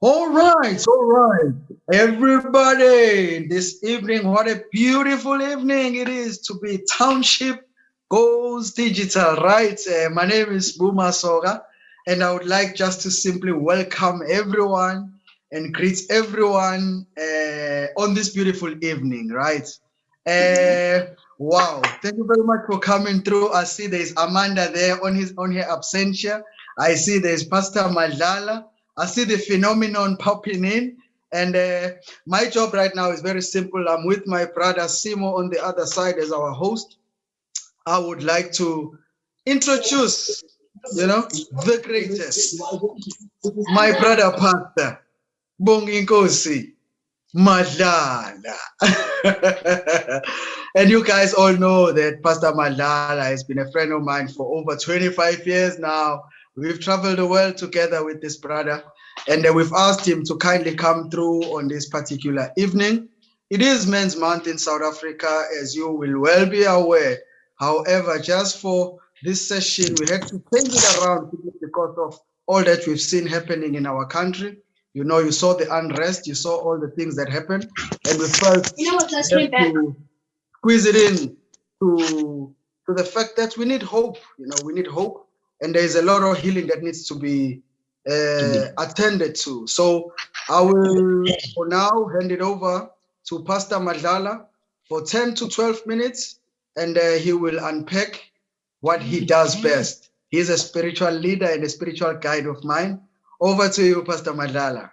All right, all right. Everybody, this evening, what a beautiful evening it is to be Township Goes Digital, right? Uh, my name is Buma Soga, and I would like just to simply welcome everyone and greet everyone uh, on this beautiful evening, right? Uh, wow, thank you very much for coming through. I see there's Amanda there on his on her absentia. I see there's Pastor Madlala. I see the phenomenon popping in. And uh, my job right now is very simple. I'm with my brother Simo on the other side as our host. I would like to introduce, you know, the greatest, my brother Pastor Bonginkosi Madlala. and you guys all know that Pastor Madlala has been a friend of mine for over 25 years now. We've traveled the world together with this brother, and uh, we've asked him to kindly come through on this particular evening. It is Men's Month in South Africa, as you will well be aware. However, just for this session, we had to change it around because of all that we've seen happening in our country. You know, you saw the unrest, you saw all the things that happened, and we felt You know what? Let's have bring back. to squeeze it in to to the fact that we need hope. You know, we need hope, and there is a lot of healing that needs to be uh, attended to. So I will for now hand it over to Pastor Madlala for 10 to 12 minutes, and uh, he will unpack what he does best. He's a spiritual leader and a spiritual guide of mine. Over to you, Pastor Madlala.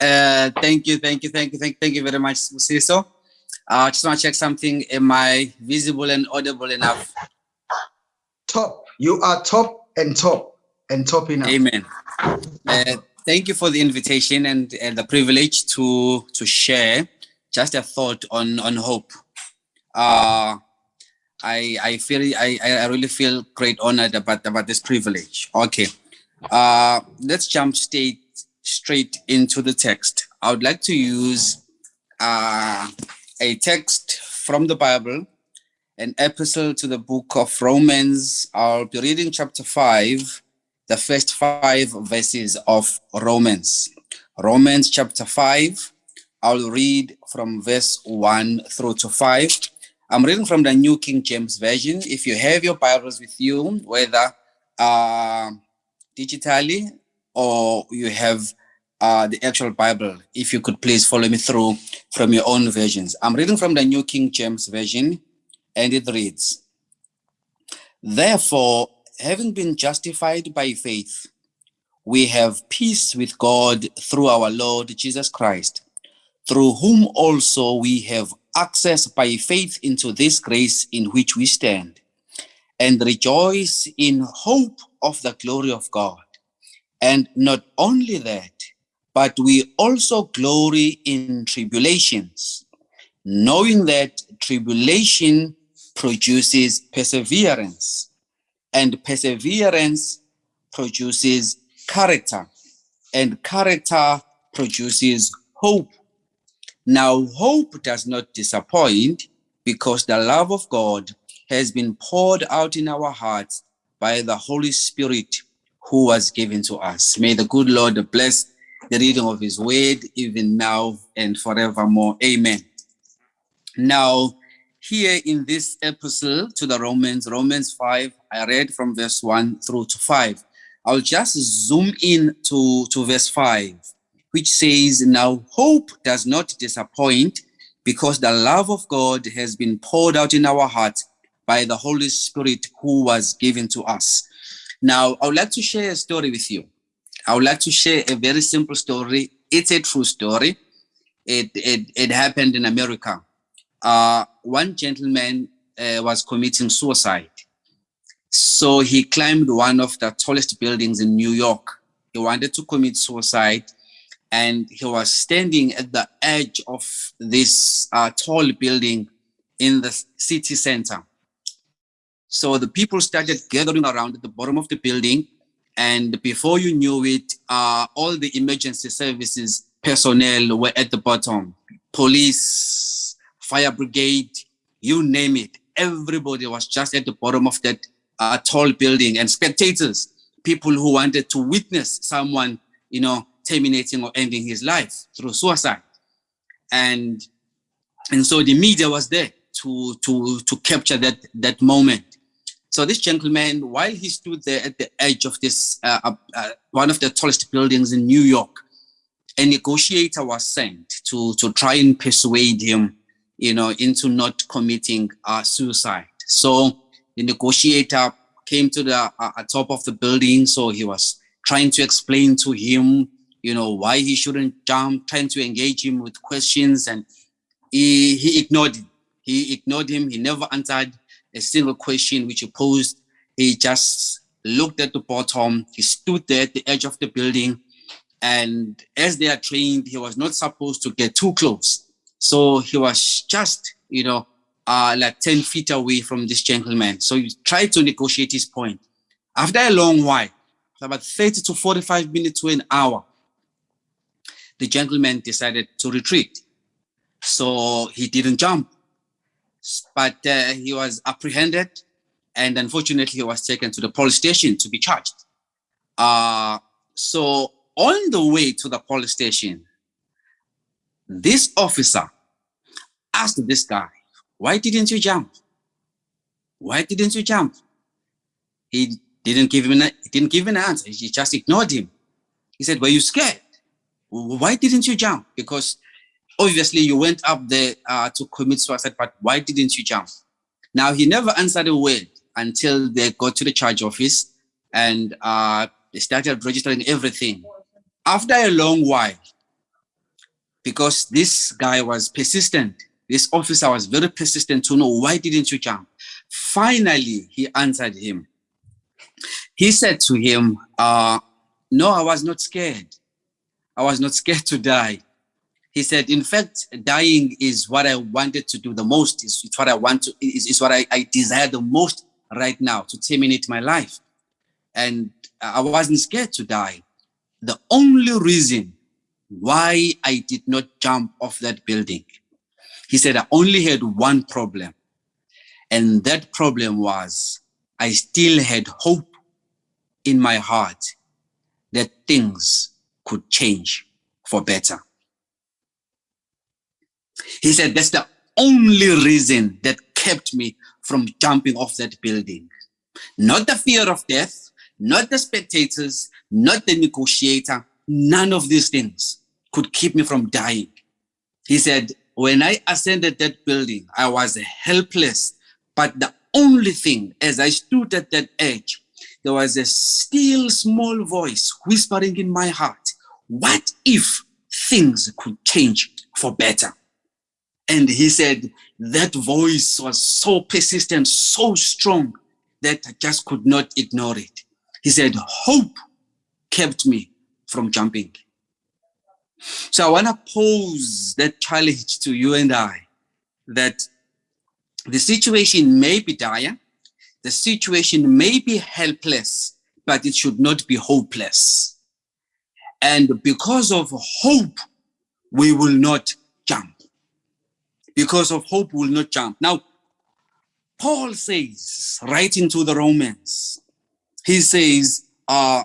Uh, thank you, thank you, thank you, thank, thank you very much, Musiso. I uh, just want to check something. Am I visible and audible enough? Top. You are top and top and top enough. Amen. Uh, thank you for the invitation and, and the privilege to to share just a thought on on hope. Uh, I I feel I I really feel great honored about about this privilege. Okay, uh, let's jump straight straight into the text. I would like to use uh, a text from the Bible, an epistle to the book of Romans. I'll be reading chapter five, the first five verses of Romans. Romans chapter five. I'll read from verse one through to five. I'm reading from the New King James Version. If you have your Bibles with you, whether uh, digitally or you have uh, the actual Bible, if you could please follow me through from your own versions. I'm reading from the New King James Version, and it reads, Therefore, having been justified by faith, we have peace with God through our Lord Jesus Christ, through whom also we have access by faith into this grace in which we stand, and rejoice in hope of the glory of God. And not only that, but we also glory in tribulations, knowing that tribulation produces perseverance, and perseverance produces character, and character produces hope. Now, hope does not disappoint because the love of God has been poured out in our hearts by the Holy Spirit who was given to us. May the good Lord bless the reading of his word even now and forevermore. Amen. Now, here in this epistle to the Romans, Romans 5, I read from verse 1 through to 5. I'll just zoom in to, to verse 5, which says, Now hope does not disappoint because the love of God has been poured out in our hearts by the Holy Spirit who was given to us. Now, I would like to share a story with you. I would like to share a very simple story. It's a true story. It, it, it happened in America. Uh, one gentleman uh, was committing suicide. So he climbed one of the tallest buildings in New York. He wanted to commit suicide and he was standing at the edge of this uh, tall building in the city center. So the people started gathering around at the bottom of the building and before you knew it, uh, all the emergency services personnel were at the bottom. Police, fire brigade, you name it. Everybody was just at the bottom of that uh, tall building and spectators. people who wanted to witness someone, you know, terminating or ending his life through suicide. And and so the media was there to to to capture that that moment. So this gentleman, while he stood there at the edge of this uh, uh, uh, one of the tallest buildings in New York, a negotiator was sent to to try and persuade him, you know, into not committing uh, suicide. So the negotiator came to the uh, uh, top of the building, so he was trying to explain to him, you know, why he shouldn't jump, trying to engage him with questions, and he he ignored him. He ignored him. He never answered a single question which he posed. He just looked at the bottom. He stood there at the edge of the building. And as they are trained, he was not supposed to get too close. So he was just, you know, uh, like 10 feet away from this gentleman. So he tried to negotiate his point. After a long while, about 30 to 45 minutes to an hour, the gentleman decided to retreat. So he didn't jump but uh, he was apprehended and unfortunately he was taken to the police station to be charged. Uh, so on the way to the police station, this officer asked this guy, why didn't you jump? Why didn't you jump? He didn't give him an, didn't give an answer. He just ignored him. He said, were you scared? Why didn't you jump? Because obviously you went up there uh, to commit suicide, but why didn't you jump? Now, he never answered a word until they got to the charge office and uh, they started registering everything. After a long while, because this guy was persistent, this officer was very persistent to know why didn't you jump? Finally, he answered him. He said to him, uh, no, I was not scared. I was not scared to die he said, in fact, dying is what I wanted to do the most. It's, it's what I want to, is, is what I, I desire the most right now to terminate my life. And I wasn't scared to die. The only reason why I did not jump off that building, he said, I only had one problem. And that problem was I still had hope in my heart that things could change for better. He said, that's the only reason that kept me from jumping off that building. Not the fear of death, not the spectators, not the negotiator, none of these things could keep me from dying. He said, when I ascended that building, I was helpless, but the only thing, as I stood at that edge, there was a still small voice whispering in my heart, what if things could change for better? And he said that voice was so persistent, so strong that I just could not ignore it. He said, hope kept me from jumping. So I want to pose that challenge to you and I that the situation may be dire, the situation may be helpless, but it should not be hopeless. And because of hope, we will not because of hope will not jump. Now, Paul says, writing to the Romans, he says, uh,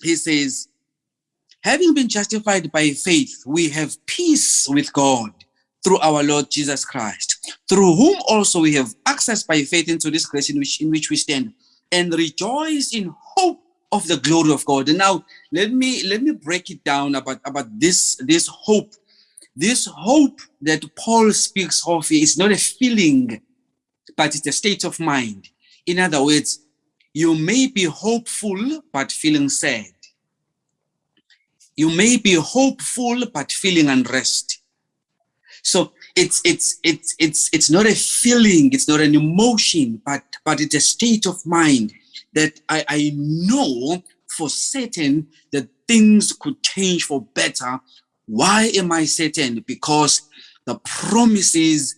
he says, having been justified by faith, we have peace with God through our Lord Jesus Christ, through whom also we have access by faith into this grace in which, in which we stand and rejoice in hope of the glory of God. And now let me let me break it down about, about this, this hope this hope that Paul speaks of is not a feeling, but it's a state of mind. In other words, you may be hopeful, but feeling sad. You may be hopeful, but feeling unrest. So it's it's it's it's it's not a feeling, it's not an emotion, but but it's a state of mind that I, I know for certain that things could change for better why am I certain? Because the promises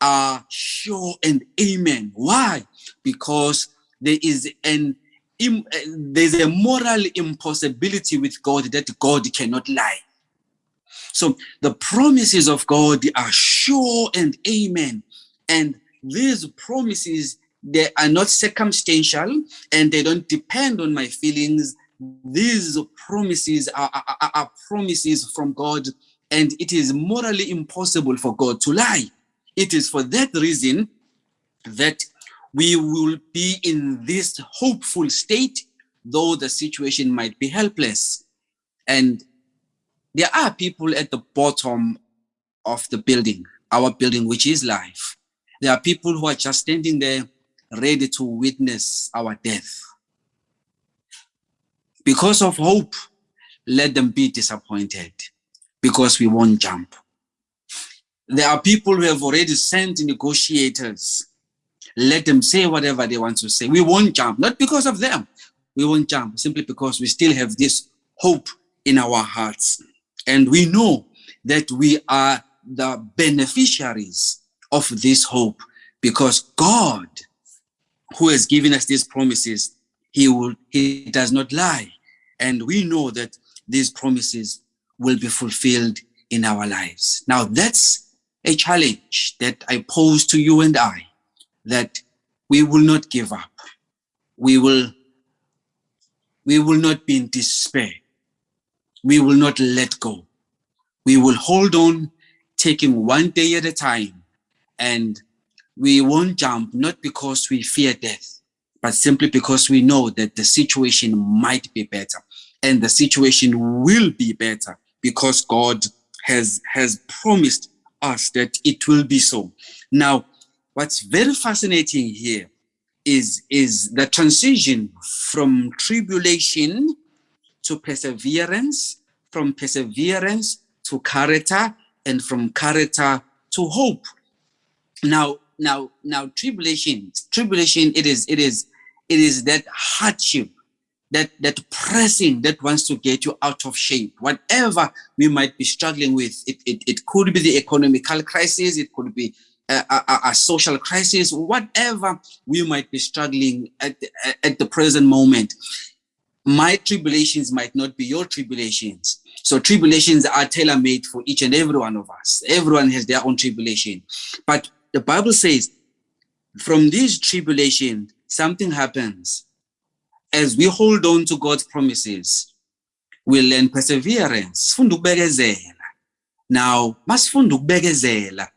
are sure and amen. Why? Because there is an eh, there's a moral impossibility with God that God cannot lie. So the promises of God are sure and amen. And these promises they are not circumstantial and they don't depend on my feelings. These promises are, are, are promises from God and it is morally impossible for God to lie. It is for that reason that we will be in this hopeful state, though the situation might be helpless. And there are people at the bottom of the building, our building, which is life. There are people who are just standing there ready to witness our death. Because of hope, let them be disappointed because we won't jump. There are people who have already sent negotiators. Let them say whatever they want to say. We won't jump, not because of them. We won't jump simply because we still have this hope in our hearts. And we know that we are the beneficiaries of this hope because God, who has given us these promises, he will he does not lie. And we know that these promises will be fulfilled in our lives. Now that's a challenge that I pose to you and I, that we will not give up. We will, we will not be in despair. We will not let go. We will hold on, taking one day at a time, and we won't jump, not because we fear death, but simply because we know that the situation might be better and the situation will be better because God has, has promised us that it will be so. Now, what's very fascinating here is, is the transition from tribulation to perseverance, from perseverance to character, and from character to hope. Now, now, now, tribulation, tribulation, it is, it is, it is that hardship that that pressing that wants to get you out of shape whatever we might be struggling with. It it, it could be the economical crisis it could be a, a, a social crisis whatever we might be struggling at at the present moment. My tribulations might not be your tribulations. So tribulations are tailor-made for each and every one of us. Everyone has their own tribulation. But the bible says from this tribulation something happens as we hold on to God's promises, we learn perseverance. Now, masifunda ukubekezela.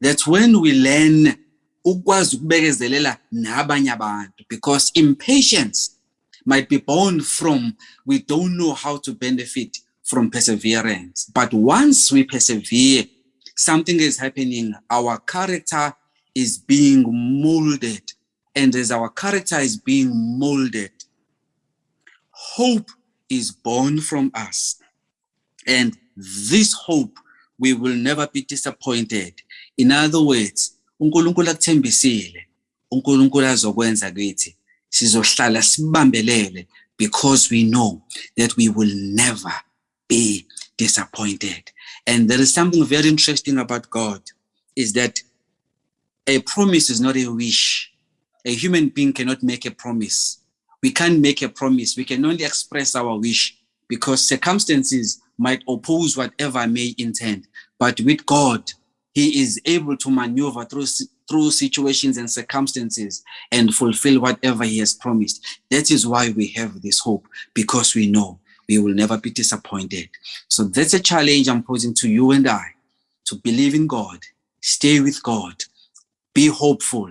That's when we learn because impatience might be born from we don't know how to benefit from perseverance. But once we persevere, something is happening. Our character is being molded and as our character is being molded, hope is born from us. And this hope, we will never be disappointed. In other words, uNkulunkulu akuthembisile, uNkulunkulu azokwenza kithi. Sizohlala sibambelele because we know that we will never be disappointed. And there is something very interesting about God is that a promise is not a wish a human being cannot make a promise. We can't make a promise. We can only express our wish because circumstances might oppose whatever I may intend. But with God, he is able to maneuver through, through situations and circumstances and fulfill whatever he has promised. That is why we have this hope because we know we will never be disappointed. So that's a challenge I'm posing to you and I to believe in God, stay with God, be hopeful,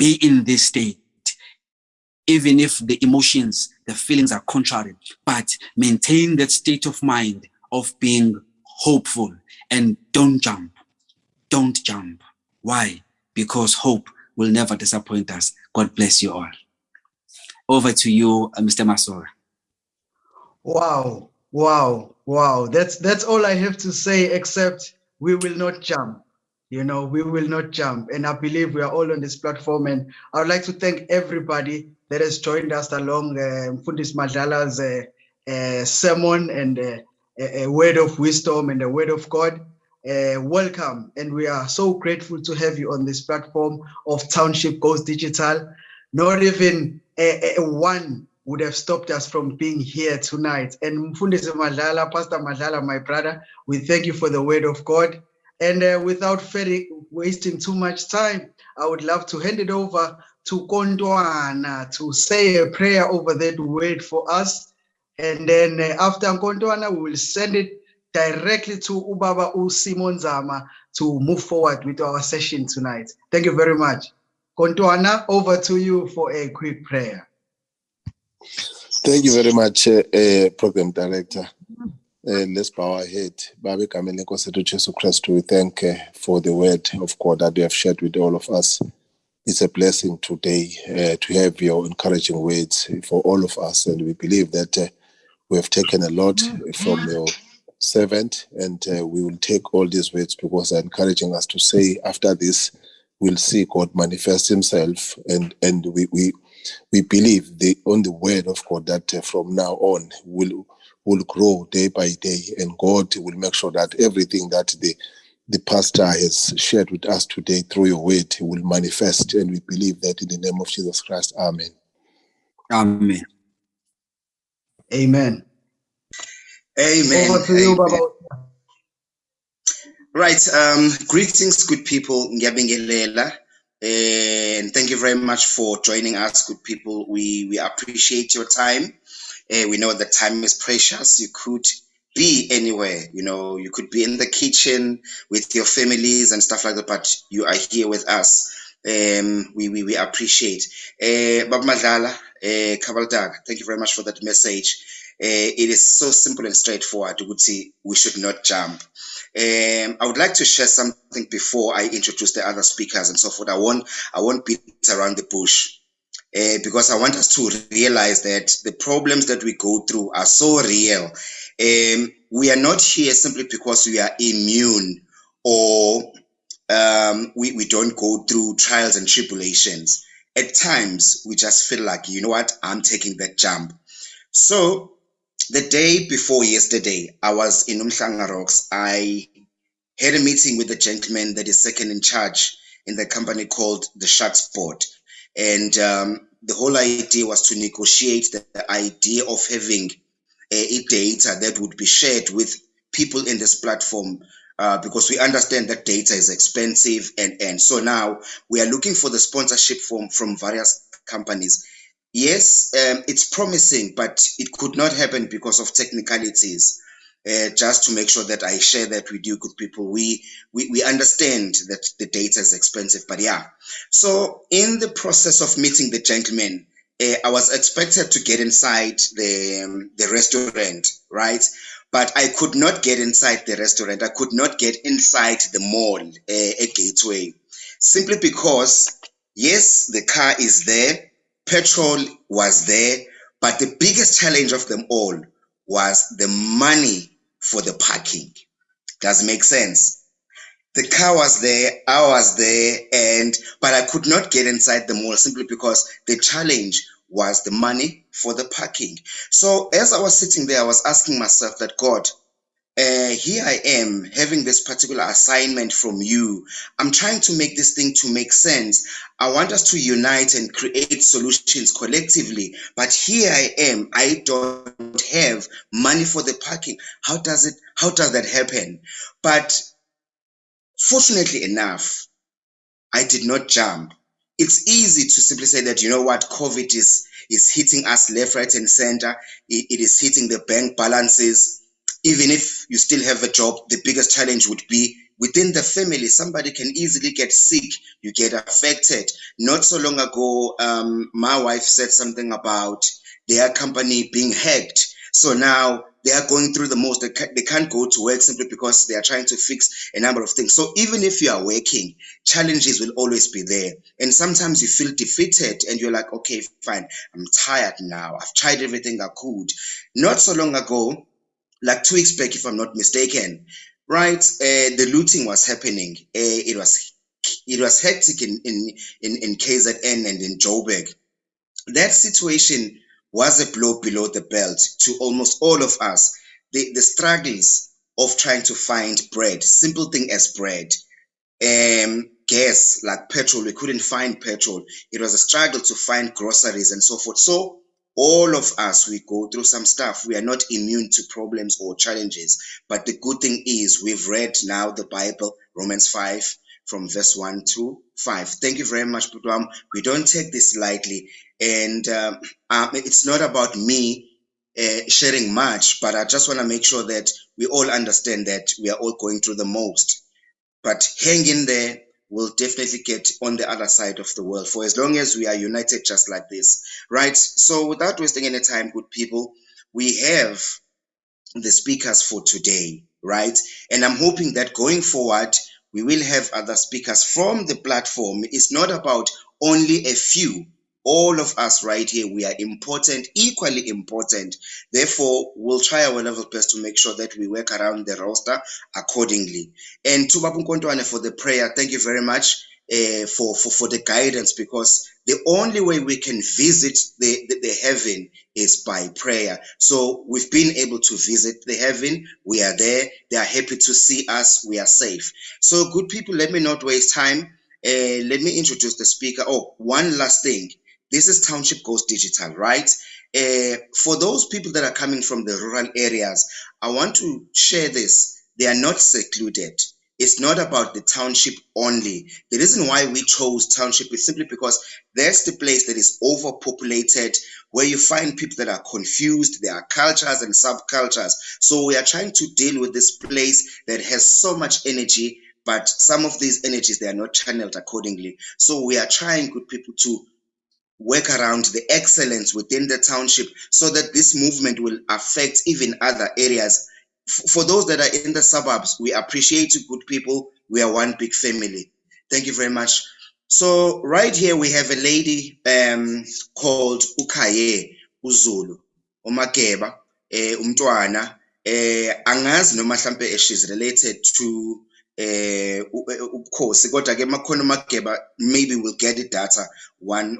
be in this state, even if the emotions, the feelings are contrary, but maintain that state of mind of being hopeful and don't jump. Don't jump. Why? Because hope will never disappoint us. God bless you all. Over to you, uh, Mr. Masora. Wow, wow, wow. That's that's all I have to say, except we will not jump you know, we will not jump. And I believe we are all on this platform. And I would like to thank everybody that has joined us along uh, Fundis Madlala's uh, uh, sermon and uh, a word of wisdom and a word of God. Uh, welcome. And we are so grateful to have you on this platform of Township Goes Digital. Not even a, a one would have stopped us from being here tonight. And Mfundisi Madlala, Pastor Madala, my brother, we thank you for the word of God. And uh, without wasting too much time, I would love to hand it over to Kontwana to say a prayer over that word for us. And then uh, after Kontwana, we will send it directly to Ubaba U Simon Zama to move forward with our session tonight. Thank you very much. Kontwana, over to you for a quick prayer. Thank you very much, uh, uh, Program Director. Uh, let's bow our head. Babe egameni lenkosi yethu Jesu Kristu, we thank uh, for the word of God that you have shared with all of us. It's a blessing today uh, to have your encouraging words for all of us, and we believe that uh, we have taken a lot from your servant, and uh, we will take all these words because they're encouraging us to say after this, we'll see God manifest Himself, and and we we we believe the on the word of God that uh, from now on will will grow day by day, and God will make sure that everything that the the pastor has shared with us today through your word will manifest, and we believe that in the name of Jesus Christ, Amen. Amen. Amen. Amen. Over to you, Baba. Right. Um, greetings, good people. Ngiyabingelela. And thank you very much for joining us, good people. We we appreciate your time. Uh, we know that time is precious. You could be anywhere, you know, you could be in the kitchen with your families and stuff like that, but you are here with us. Um, we, we, we appreciate. Uh, Bab Madlala, uh, Kabaldag, thank you very much for that message. Uh, it is so simple and straightforward. See we should not jump. Um, I would like to share something before I introduce the other speakers and so forth. I won't, I won't beat around the bush uh, because I want us to realize that the problems that we go through are so real. Um, we are not here simply because we are immune or um, we, we don't go through trials and tribulations. At times, we just feel like, you know what, I'm taking that jump. So, the day before yesterday, I was in Umhlanga Rocks. I had a meeting with the gentleman that is second in charge in the company called the Sharks Board. And um, the whole idea was to negotiate the, the idea of having a, data that would be shared with people in this platform uh, because we understand that data is expensive and and so now we are looking for the sponsorship from from various companies. Yes um, it's promising but it could not happen because of technicalities uh, just to make sure that I share that with you, good people. We, we we understand that the data is expensive, but yeah. So in the process of meeting the gentleman, uh, I was expected to get inside the um, the restaurant, right? But I could not get inside the restaurant. I could not get inside the mall, uh, a gateway, simply because yes, the car is there, petrol was there, but the biggest challenge of them all was the money for the parking. Does make sense? The car was there, I was there, and but I could not get inside the mall simply because the challenge was the money for the parking. So as I was sitting there, I was asking myself that God, uh, here I am having this particular assignment from you. I'm trying to make this thing to make sense. I want us to unite and create solutions collectively. But here I am. I don't have money for the parking. How does it? How does that happen? But fortunately enough, I did not jump. It's easy to simply say that you know what COVID is is hitting us left, right, and center. it, it is hitting the bank balances even if you still have a job, the biggest challenge would be within the family. Somebody can easily get sick, you get affected. Not so long ago, um, my wife said something about their company being hacked. So now they are going through the most. They, they can't go to work simply because they are trying to fix a number of things. So even if you are working, challenges will always be there. And sometimes you feel defeated and you're like, okay, fine, I'm tired now. I've tried everything I could. Not so long ago, like two weeks back, if I'm not mistaken, right? Uh, the looting was happening. Uh, it was it was hectic in in in, in KZN and in Joburg. That situation was a blow below the belt to almost all of us. The the struggles of trying to find bread, simple thing as bread, um, gas like petrol. We couldn't find petrol. It was a struggle to find groceries and so forth. So all of us we go through some stuff we are not immune to problems or challenges but the good thing is we've read now the bible romans 5 from verse 1 to 5. Thank you very much, Putwam. We don't take this lightly. And um, um, it's not about me uh, sharing much, but I just want to make sure that we all understand that we are all going through the most. But hang in there. We'll definitely get on the other side of the world for as long as we are united just like this, right? So, without wasting any time, good people, we have the speakers for today, right? And I'm hoping that going forward, we will have other speakers from the platform. It's not about only a few. All of us right here, we are important, equally important. Therefore, we'll try our level best to make sure that we work around the roster accordingly. And to Babu Nkontwane for the prayer, thank you very much uh, for, for, for the guidance because the only way we can visit the, the, the, heaven is by prayer. So we've been able to visit the heaven. We are there. They are happy to see us. We are safe. So good people, let me not waste time. Uh, let me introduce the speaker. Oh, one last thing. This is Township Goes Digital, right? Uh, for those people that are coming from the rural areas, I want to share this. They are not secluded it's not about the township only. The reason why we chose township is simply because that's the place that is overpopulated, where you find people that are confused. There are cultures and subcultures. So we are trying to deal with this place that has so much energy, but some of these energies they are not channeled accordingly. So we are trying, good people, to work around the excellence within the township so that this movement will affect even other areas for those that are in the suburbs, we appreciate good people. We are one big family. Thank you very much. So right here we have a lady um, called Ukaye Uzulu, Umakeba, eh, umntwana, eh, angazi noma she's related to eh ubukhosi kodwa ke makhona umageba maybe we'll get it data one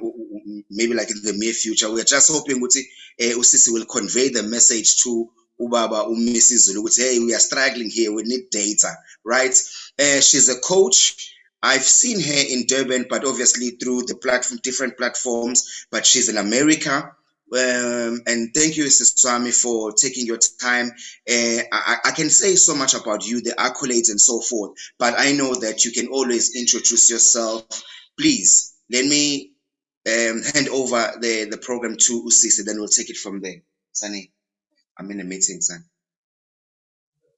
maybe like in the near future we are just hoping ukuthi eh usisi will convey the message to ubaba uMrs ukuthi hey we are struggling here we need data right uh, she's a coach I've seen her in Durban but obviously through the platform different platforms but she's in America um, and thank you, Sister Swami, for taking your time. Uh, I, I, can say so much about you, the accolades and so forth, but I know that you can always introduce yourself. Please let me um, hand over the, the program to Usisi, then we'll take it from there. Sunny. I'm in a meeting, son.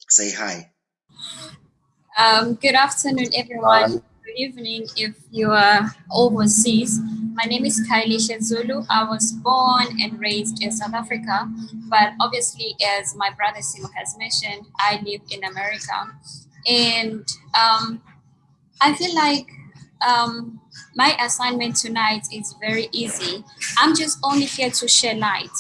Say hi. Um, good afternoon, everyone. Good evening if you are overseas. My name is Kylie Shezulu. I was born and raised in South Africa, but obviously, as my brother Simo has mentioned, I live in America. And um, I feel like um, my assignment tonight is very easy. I'm just only here to share light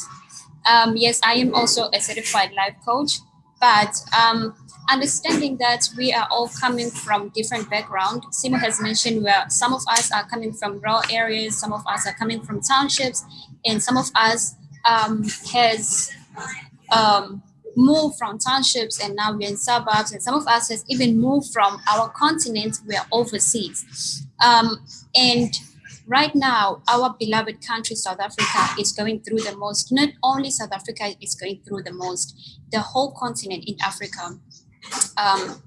um, yes, I am also a certified life coach, but um, understanding that we are all coming from different background. Simo has mentioned where some of us are coming from rural areas, some of us are coming from townships, and some of us um, has um, moved from townships and now we're in suburbs, and some of us has even moved from our continent, we're overseas. Um, and Right now, our beloved country, South Africa, is going through the most. Not only South Africa is going through the most, the whole continent in Africa. Um,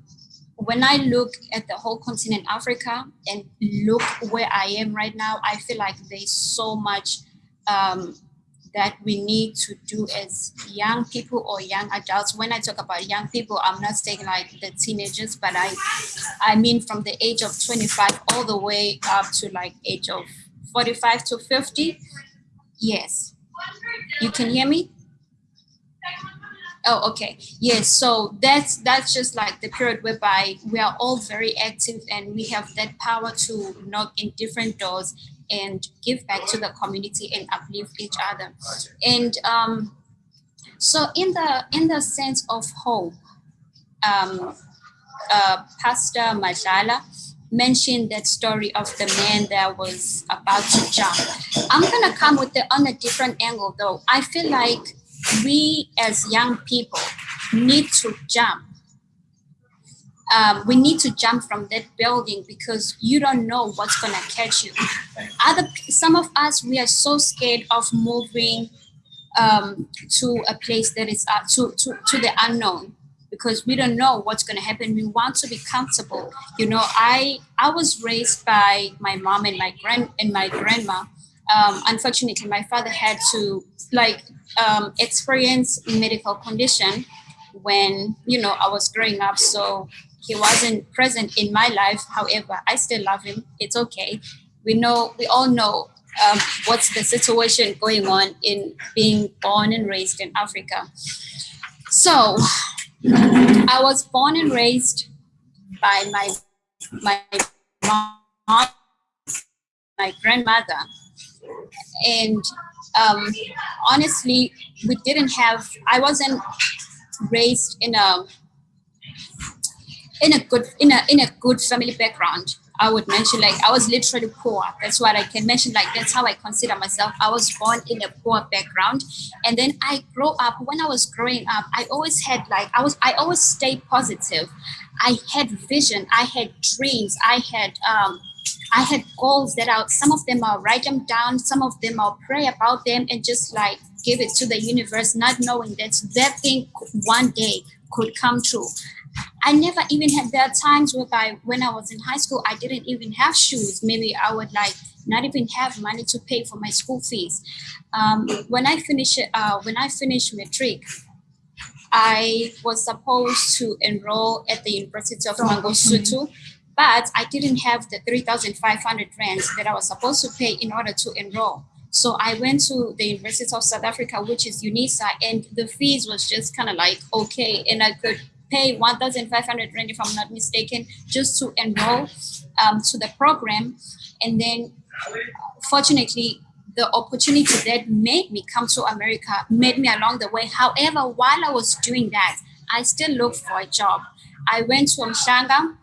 when I look at the whole continent Africa and look where I am right now, I feel like there's so much um, that we need to do as young people or young adults. When I talk about young people, I'm not saying like the teenagers, but I I mean from the age of 25 all the way up to like age of 45 to 50. Yes. You can hear me? Oh, okay. Yes. So that's that's just like the period whereby we are all very active and we have that power to knock in different doors and give back to the community and uplift each other. And um, so in the in the sense of hope, um, uh, Pastor Madlala mentioned that story of the man that was about to jump. I'm gonna come with it on a different angle though. I feel like we as young people need to jump um, we need to jump from that building because you don't know what's gonna catch you. Other some of us we are so scared of moving um, to a place that is uh, to, to to the unknown because we don't know what's going to happen. We want to be comfortable. You know, I I was raised by my mom and my grand and my grandma. Um, unfortunately, my father had to like um, experience a medical condition when you know I was growing up. So he wasn't present in my life. However, I still love him. It's okay. We know we all know um, what's the situation going on in being born and raised in Africa. So I was born and raised by my my mom, my grandmother, and um, honestly, we didn't have. I wasn't raised in a in a good in a in a good family background. I would mention like I was literally poor. That's what I can mention. Like that's how I consider myself. I was born in a poor background, and then I grow up. When I was growing up, I always had like I was I always stayed positive. I had vision. I had dreams. I had um, I had goals that are some of them I'll write them down. Some of them I'll pray about them and just like give it to the universe, not knowing that that thing one day could come true. I never even had there are times whereby when I was in high school, I didn't even have shoes. Maybe I would like not even have money to pay for my school fees. Um, when I finished, uh, when I finished matric, I was supposed to enroll at the University of Mangosuthu, but I didn't have the 3,500 rands that I was supposed to pay in order to enroll. So I went to the University of South Africa, which is UNISA, and the fees was just kind of like okay, and I could pay 1,500 rand, if I'm not mistaken, just to enroll um, to the program. And then fortunately, the opportunity that made me come to America made me along the way. However, while I was doing that, I still looked for a job. I went to Umhlanga.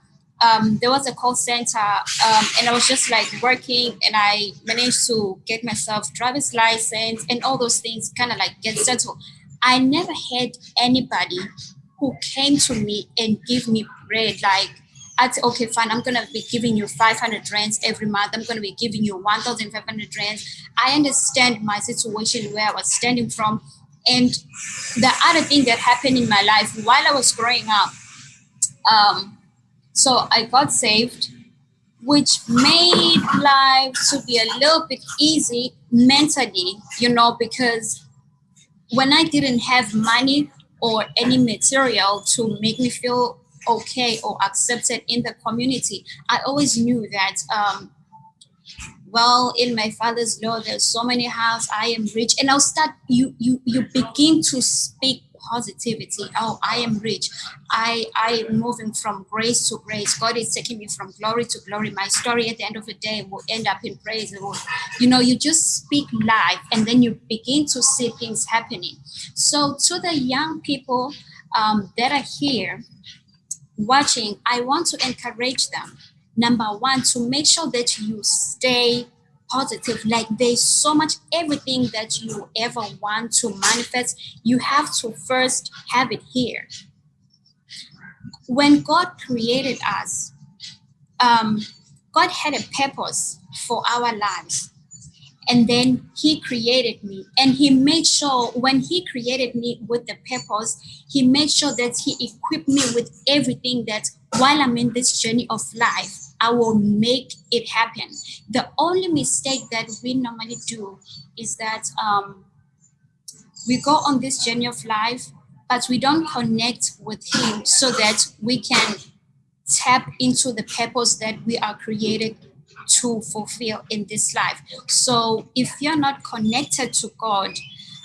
Um, there was a call center um, and I was just like working and I managed to get myself driver's license and all those things kind of like get settled. I never had anybody who came to me and give me bread like I said, okay, fine, I'm gonna be giving you 500 rands every month. I'm gonna be giving you 1,500 rands. I understand my situation where I was standing from. And the other thing that happened in my life while I was growing up, um, so I got saved, which made life to be a little bit easy mentally, you know, because when I didn't have money or any material to make me feel okay or accepted in the community. I always knew that, um, well, in my father's law, there's so many houses, I am rich. And I'll start, you, you, you begin to speak positivity. Oh, I am rich. I, I am moving from grace to grace. God is taking me from glory to glory. My story at the end of the day will end up in praise. You know, you just speak life and then you begin to see things happening. So to the young people um, that are here watching, I want to encourage them. Number one, to make sure that you stay positive. Like there's so much everything that you ever want to manifest, you have to first have it here. When God created us, um, God had a purpose for our lives. And then he created me and he made sure when he created me with the purpose, he made sure that he equipped me with everything that while I'm in this journey of life, I will make it happen. The only mistake that we normally do is that um, we go on this journey of life, but we don't connect with Him so that we can tap into the purpose that we are created to fulfill in this life. So if you're not connected to God,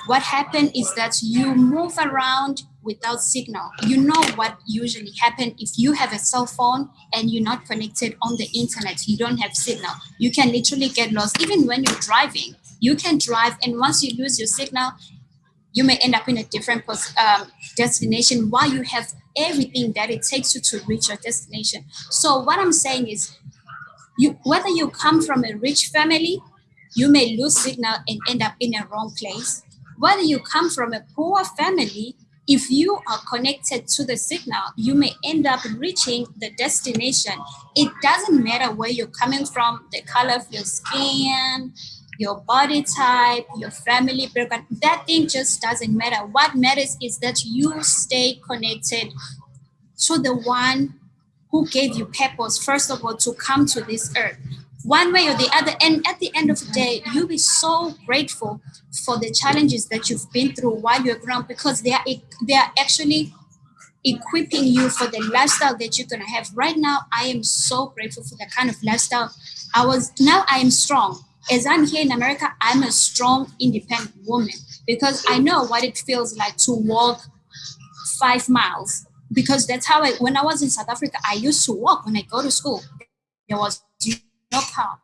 what happens is that you move around without signal. You know what usually happen if you have a cell phone and you're not connected on the internet, you don't have signal. You can literally get lost. Even when you're driving, you can drive and once you lose your signal, you may end up in a different um, destination while you have everything that it takes you to reach your destination. So what I'm saying is, you whether you come from a rich family, you may lose signal and end up in a wrong place. Whether you come from a poor family, if you are connected to the signal, you may end up reaching the destination. It doesn't matter where you're coming from, the color of your skin, your body type, your family background. That thing just doesn't matter. What matters is that you stay connected to the one who gave you purpose, first of all, to come to this earth. One way or the other. And at the end of the day, you'll be so grateful for the challenges that you've been through while you're ground because they are they are actually equipping you for the lifestyle that you're gonna have. Right now, I am so grateful for the kind of lifestyle I was now I am strong. As I'm here in America, I'm a strong, independent woman because I know what it feels like to walk five miles. Because that's how I, when I was in South Africa, I used to walk when I go to school. There was no car.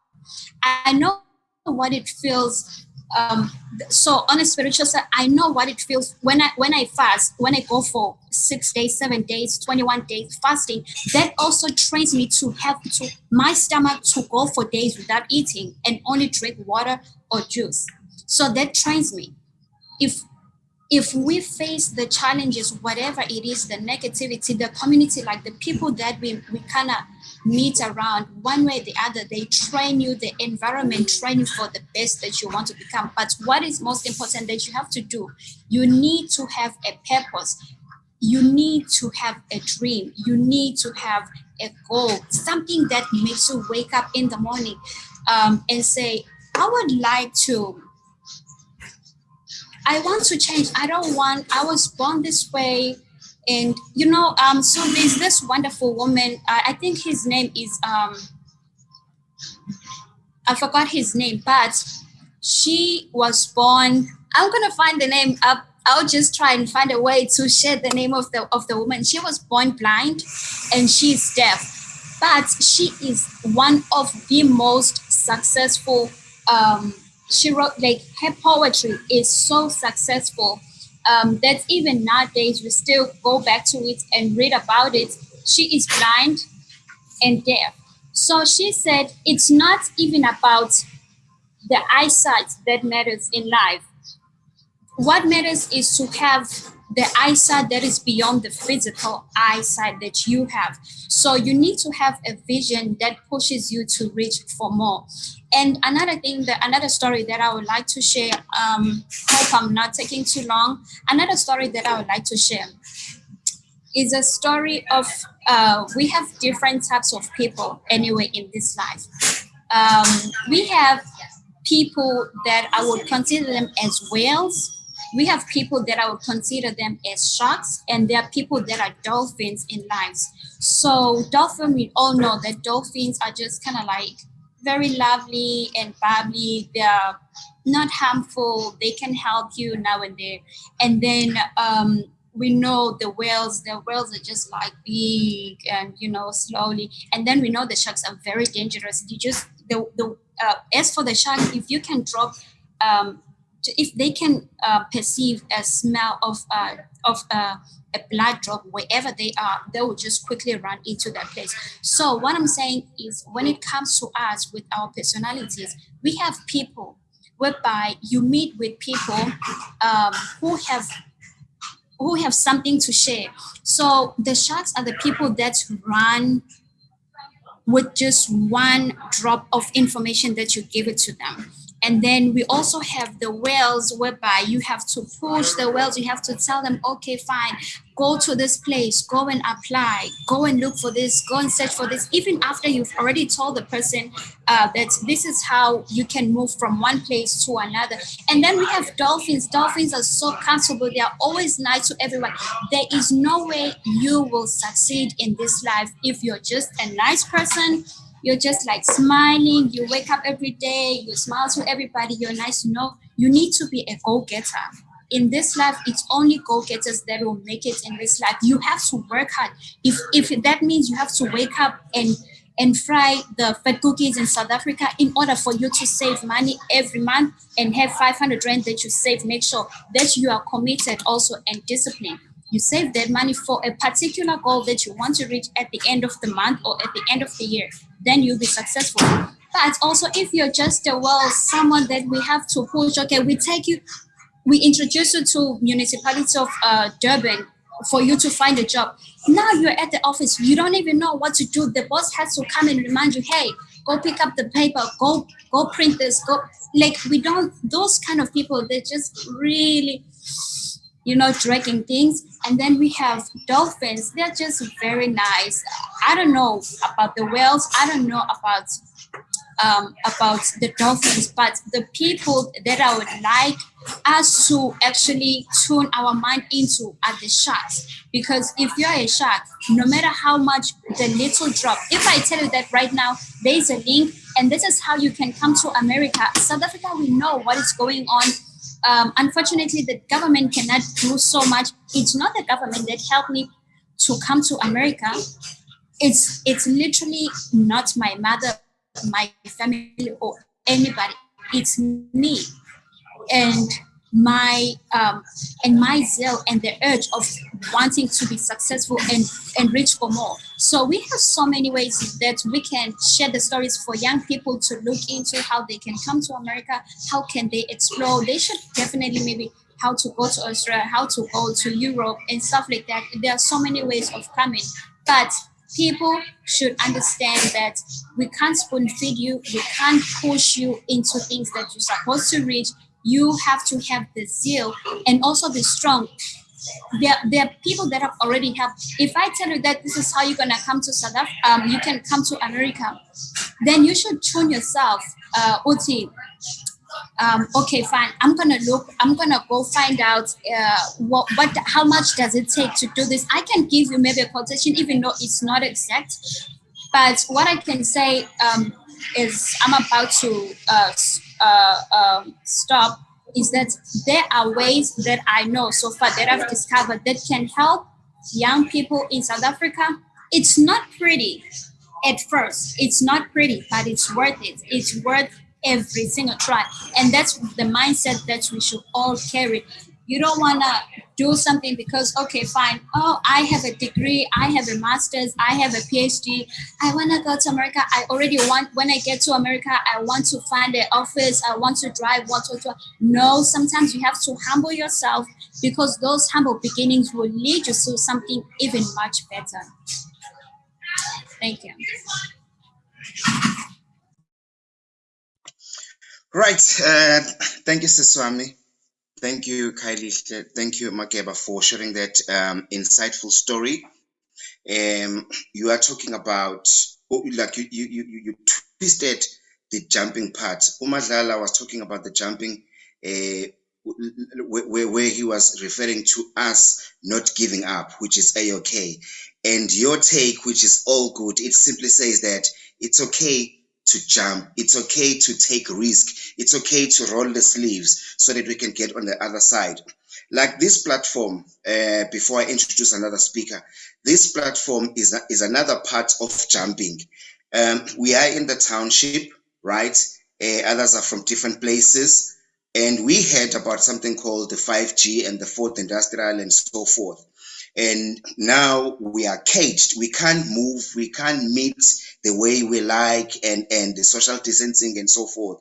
I know what it feels um, so on a spiritual side, I know what it feels when I when I fast, when I go for six days, seven days, 21 days fasting, that also trains me to have to my stomach to go for days without eating and only drink water or juice. So that trains me. If if we face the challenges, whatever it is, the negativity, the community, like the people that we, we kind of meet around one way or the other, they train you, the environment train you for the best that you want to become. But what is most important that you have to do, you need to have a purpose. You need to have a dream. You need to have a goal, something that makes you wake up in the morning um, and say, I would like to I want to change. I don't want, I was born this way. And, you know, um, so there's this wonderful woman, uh, I think his name is, um, I forgot his name, but she was born, I'm to find the name up. I'll just try and find a way to share the name of the of the woman. She was born blind and she's deaf, but she is one of the most successful um, she wrote like her poetry is so successful um, that even nowadays we still go back to it and read about it. She is blind and deaf. So she said it's not even about the eyesight that matters in life. What matters is to have the eyesight that is beyond the physical eyesight that you have. So you need to have a vision that pushes you to reach for more. And another thing, that another story that I would like to share, um, hope I'm not taking too long. Another story that I would like to share is a story of, uh, we have different types of people anyway in this life. Um, we have people that I would consider them as whales. We have people that I would consider them as sharks, and there are people that are dolphins in lives. So dolphin, we all know that dolphins are just kind of like very lovely and bubbly. They're not harmful. They can help you now and then. And then um, we know the whales, the whales are just like big and, you know, slowly. And then we know the sharks are very dangerous. You just, the, the uh, as for the shark, if you can drop, um, if they can uh, perceive a smell of, uh, of uh, a blood drop wherever they are, they will just quickly run into that place. So what I'm saying is when it comes to us with our personalities, we have people whereby you meet with people um, who have who have something to share. So the sharks are the people that run with just one drop of information that you give it to them. And then we also have the whales whereby you have to push the whales. You have to tell them, okay, fine, go to this place, go and apply, go and look for this, go and search for this. Even after you've already told the person uh, that this is how you can move from one place to another. And then we have dolphins. Dolphins are so comfortable. They are always nice to everyone. There is no way you will succeed in this life if you're just a nice person you're just like smiling you wake up every day you smile to everybody you're nice You know, you need to be a go-getter in this life it's only go-getters that will make it in this life you have to work hard if if that means you have to wake up and and fry the fat cookies in South Africa in order for you to save money every month and have 500 rand that you save. Make sure that you are committed also and disciplined. You save that money for a particular goal that you want to reach at the end of the month or at the end of the year then you'll be successful. But also if you're just a well, someone that we have to push, okay, we take you, we introduce you to municipality of uh, Durban for you to find a job. Now you're at the office, you don't even know what to do. The boss has to come and remind you, hey, go pick up the paper, go go print this, go like we don't those kind of people, they're just really you know, dragging things. And then we have dolphins. They're just very nice. I don't know about the whales. I don't know about um, about the dolphins, but the people that I would like us to actually tune our mind into are the sharks. Because if you're a shark, no matter how much the little drop, if I tell you that right now, there's a link and this is how you can come to America, South Africa, we know what is going on um, unfortunately, the government cannot do so much. It's not the government that helped me to come to America. It's it's literally not my mother, my family, or anybody. It's me, and my um, and my zeal and the urge of wanting to be successful and and reach for more. So we have so many ways that we can share the stories for young people to look into how they can come to America, how can they explore. They should definitely maybe how to go to Australia, how to go to Europe and stuff like that. There are so many ways of coming, but people should understand that we can't spoon feed you, we can't push you into things that you're supposed to reach you have to have the zeal and also be strong. There, there are people that have already helped. If I tell you that this is how you're gonna come to South Africa, um, you can come to America, then you should tune yourself, uh, Uti. Um, okay, fine. I'm gonna look. I'm gonna go find out uh, what, what, how much does it take to do this. I can give you maybe a quotation, even though it's not exact. But what I can say um, is, I'm about to uh, uh, um, stop is that there are ways that I know so far that I've discovered that can help young people in South Africa. It's not pretty at first. It's not pretty, but it's worth it. It's worth every single try. And that's the mindset that we should all carry. You don't want to do something because okay fine. Oh i have a degree i have a master's i have a phd i want to go to america. I already want when i get to america i want to find an office. I want to drive what to no sometimes you have to humble yourself because those humble beginnings will lead you to something even much better. Thank you. Right uh, thank you siswami Thank you, Kylie. Thank you, Makeba, for sharing that um, insightful story. Um, you are talking about, oh, like you, you, you, you twisted the jumping part. Umadlala was talking about the jumping, uh, where, where he was referring to us not giving up, which is a-okay. And your take, which is all good, it simply says that it's okay to jump. It's okay to take risk. It's okay to roll the sleeves so that we can get on the other side. Like this platform, uh, before I introduce another speaker, this platform is, is another part of jumping. Um, we are in the township, right? Uh, others are from different places. And we heard about something called the 5G and the fourth industrial and so forth. And now we are caged. We can't move. We can't meet the way we like and, and the social distancing and so forth.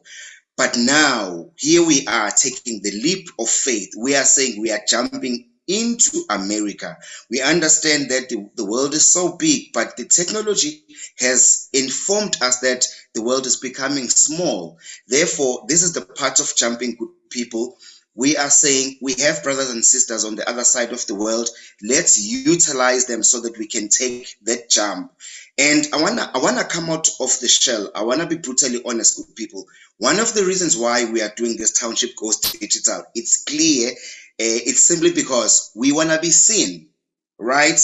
But now, here we are taking the leap of faith. We are saying we are jumping into America. We understand that the, the world is so big, but the technology has informed us that the world is becoming small. Therefore, this is the part of jumping people we are saying we have brothers and sisters on the other side of the world. Let's utilize them so that we can take that jump. And I wanna I wanna come out of the shell. I wanna be brutally honest with people. One of the reasons why we are doing this township goes digital, it's clear. Uh, it's simply because we wanna be seen, right?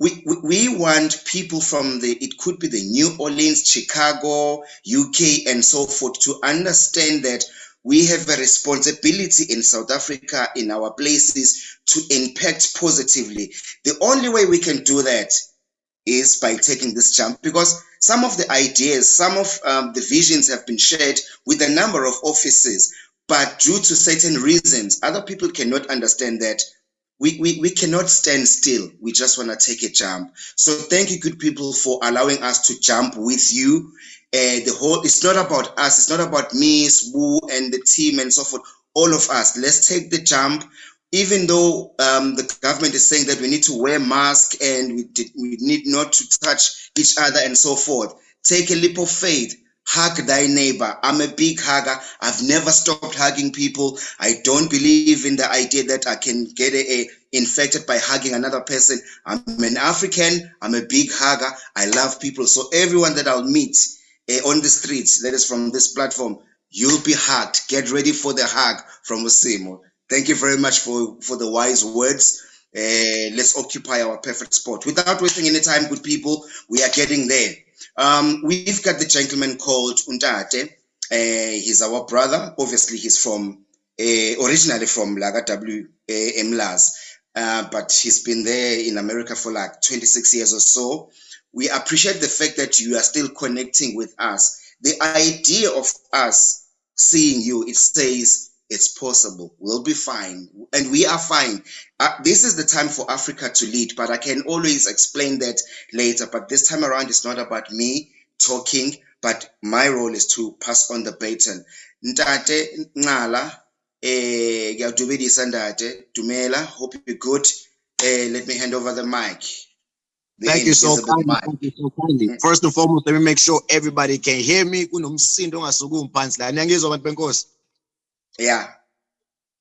We, we, we want people from the it could be the New Orleans, Chicago, UK, and so forth to understand that we have a responsibility in South Africa, in our places, to impact positively. The only way we can do that is by taking this jump because some of the ideas, some of um, the visions have been shared with a number of offices, but due to certain reasons, other people cannot understand that we, we, we cannot stand still. We just want to take a jump. So thank you, good people, for allowing us to jump with you. Uh, the whole, it's not about us. It's not about me, Sbu, and the team and so forth. All of us, let's take the jump even though um, the government is saying that we need to wear masks and we, did, we need not to touch each other and so forth, Take a leap of faith. Hug thy neighbor. I'm a big hugger. I've never stopped hugging people. I don't believe in the idea that I can get a, a infected by hugging another person. I'm an African. I'm a big hugger. I love people. So everyone that I'll meet uh, on the streets, that is from this platform, you'll be hugged. Get ready for the hug from Usimo. Thank you very much for, for the wise words. Uh, let's occupy our perfect spot. Without wasting any time, good people, we are getting there. Um, we've got the gentleman called Untate. Uh, he's our brother. Obviously, he's from uh, originally from Laga W Mlas, uh, but he's been there in America for like 26 years or so. We appreciate the fact that you are still connecting with us. The idea of us seeing you, it says it's possible. We'll be fine. And we are fine. Uh, this is the time for Africa to lead, but I can always explain that later. But this time around, it's not about me talking, but my role is to pass on the baton. Ntate Ngala, eh, Dumela, hope you're good. Eh, let me hand over the mic. Thank you so kindly. Thank you so kindly. First and foremost, let me make sure everybody can hear me. Kunomsindo ongasukumi phansi la. Niyangizwa bantu benkosi? Yeah.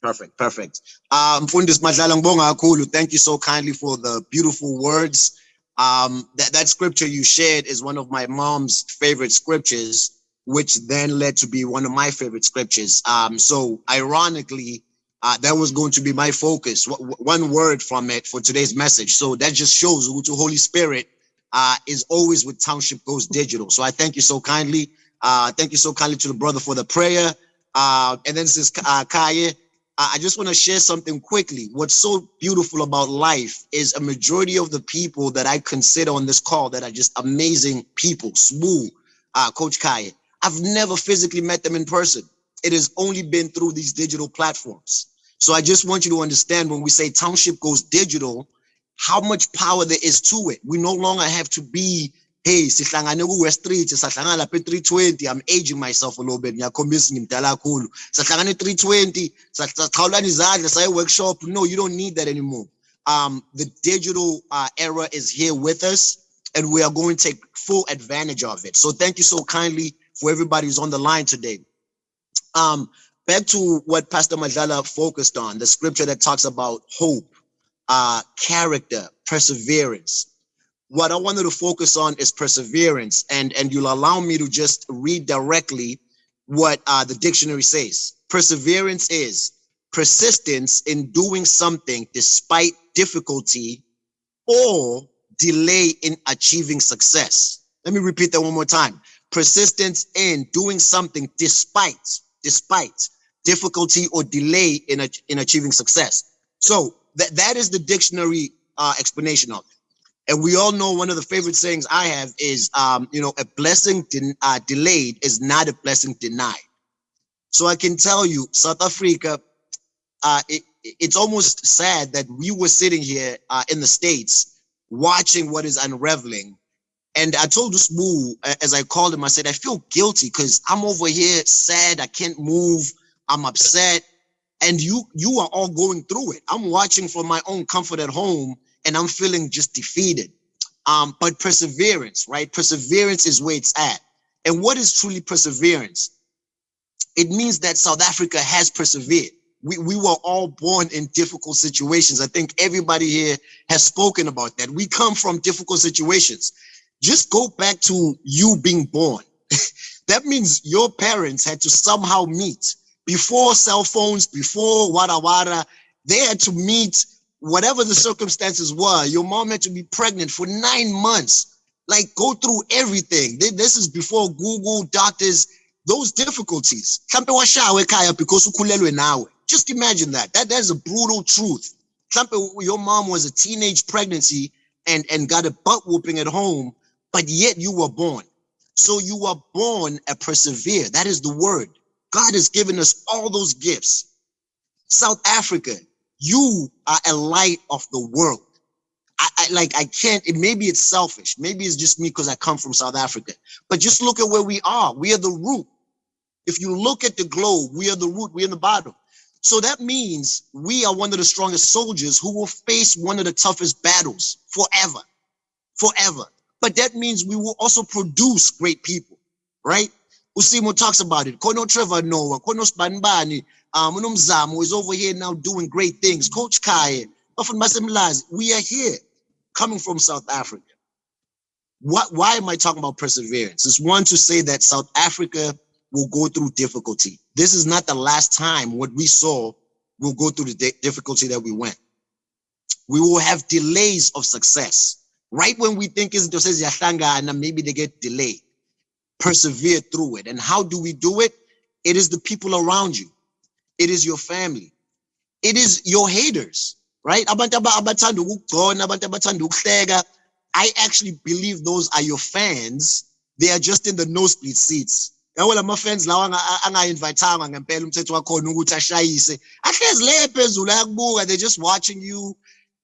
Perfect, perfect. Um, Mfundisi Madlala ngibonga kakhulu. Thank you so kindly for the beautiful words. Um, that, that scripture you shared is one of my mom's favorite scriptures, which then led to be one of my favorite scriptures. Um, so ironically, uh, that was going to be my focus. One word from it for today's message. So that just shows who the Holy Spirit uh, is always with Township Goes Digital. So I thank you so kindly. Uh, thank you so kindly to the brother for the prayer. Uh, and then since uh, Kaya, I I just want to share something quickly. What's so beautiful about life is a majority of the people that I consider on this call that are just amazing people. Smooth, uh, Coach Kaya. I've never physically met them in person. It has only been through these digital platforms. So I just want you to understand when we say township goes digital, how much power there is to it. We no longer have to be, hey, sihlangane ku-West Street, sahlangana lapha e-320. I'm aging myself a little bit. Ngiyakhombisa ngimdala kakhulu. Sahlangana e-320, sachawulana izandla saye workshop. No, you don't need that anymore. Um, the digital uh, era is here with us, and we are going to take full advantage of it. So thank you so kindly for everybody who's on the line today. Um, back to what Pastor Madlala focused on, the scripture that talks about hope, uh, character, perseverance. What I wanted to focus on is perseverance, and and you'll allow me to just read directly what uh, the dictionary says. Perseverance is persistence in doing something despite difficulty or delay in achieving success. Let me repeat that one more time. Persistence in doing something despite, despite difficulty or delay in, ach- in achieving success. So that, that is the dictionary uh, explanation of it. And we all know one of the favorite sayings I have is, um, you know, a blessing den- uh, delayed is not a blessing denied. So I can tell you, South Africa, uh, it, it's almost sad that we were sitting here uh, in the States watching what is unraveling. And I told this boo, as I called him, I said, I feel guilty because I'm over here sad. I can't move. I'm upset. And you, you are all going through it. I'm watching from my own comfort at home and I'm feeling just defeated. Um, but perseverance, right? Perseverance is where it's at. And what is truly perseverance? It means that South Africa has persevered. We, we were all born in difficult situations. I think everybody here has spoken about that. We come from difficult situations. Just go back to you being born. that means your parents had to somehow meet before cell phones, before wada wada. They had to meet whatever the circumstances were. Your mom had to be pregnant for nine months, like go through everything. This is before Google, doctors, those difficulties. Just imagine that. That that's a brutal truth. Your mom was a teenage pregnancy and and got a butt whooping at home, but yet you were born. So you were born a persevere. That is the word. God has given us all those gifts. South Africa, you are a light of the world. I, I like I can't, it, maybe it's selfish. Maybe it's just me because I come from South Africa. But just look at where we are. We are the root. If you look at the globe, we are the root, we're in the bottom. So that means we are one of the strongest soldiers who will face one of the toughest battles forever. Forever. But that means we will also produce great people, right? Usimo talks about it. Kono Trevor Noah, Kono Spanbani, um, is over here now doing great things. Coach Kai, often Masemlaz, we are here coming from South Africa. What, why am I talking about perseverance? It's one to say that South Africa will go through difficulty. This is not the last time what we saw will go through the difficulty that we went. We will have delays of success. Right when we think it's and maybe they get delayed. Persevere through it. And how do we do it? It is the people around you. It is your family. It is your haters, right? I actually believe those are your fans. They are just in the nosebleed seats. yabo lama fans lawa angayinvayithanga ngempela umthetho wakhona ukuthi ashayise ahlezi le phezulu ayakubuka they're just watching you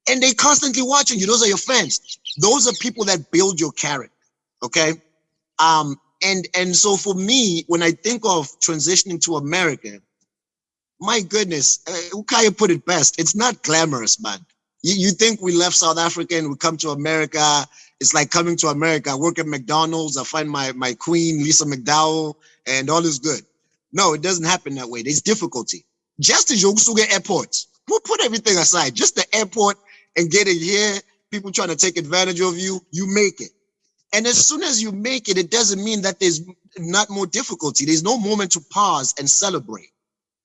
and they constantly watching you those are your fans those are people that build your character okay um and and so for me when i think of transitioning to america my goodness uh, ukaya put it best it's not glamorous man you, you think we left South Africa and we come to America. It's like coming to America. I work at McDonald's. I find my, my queen, Lisa McDowell, and all is good. No, it doesn't happen that way. There's difficulty. Just as Yogusuga Airport, we'll put everything aside. Just the airport and getting here, people trying to take advantage of you, you make it. And as soon as you make it, it doesn't mean that there's not more difficulty. There's no moment to pause and celebrate,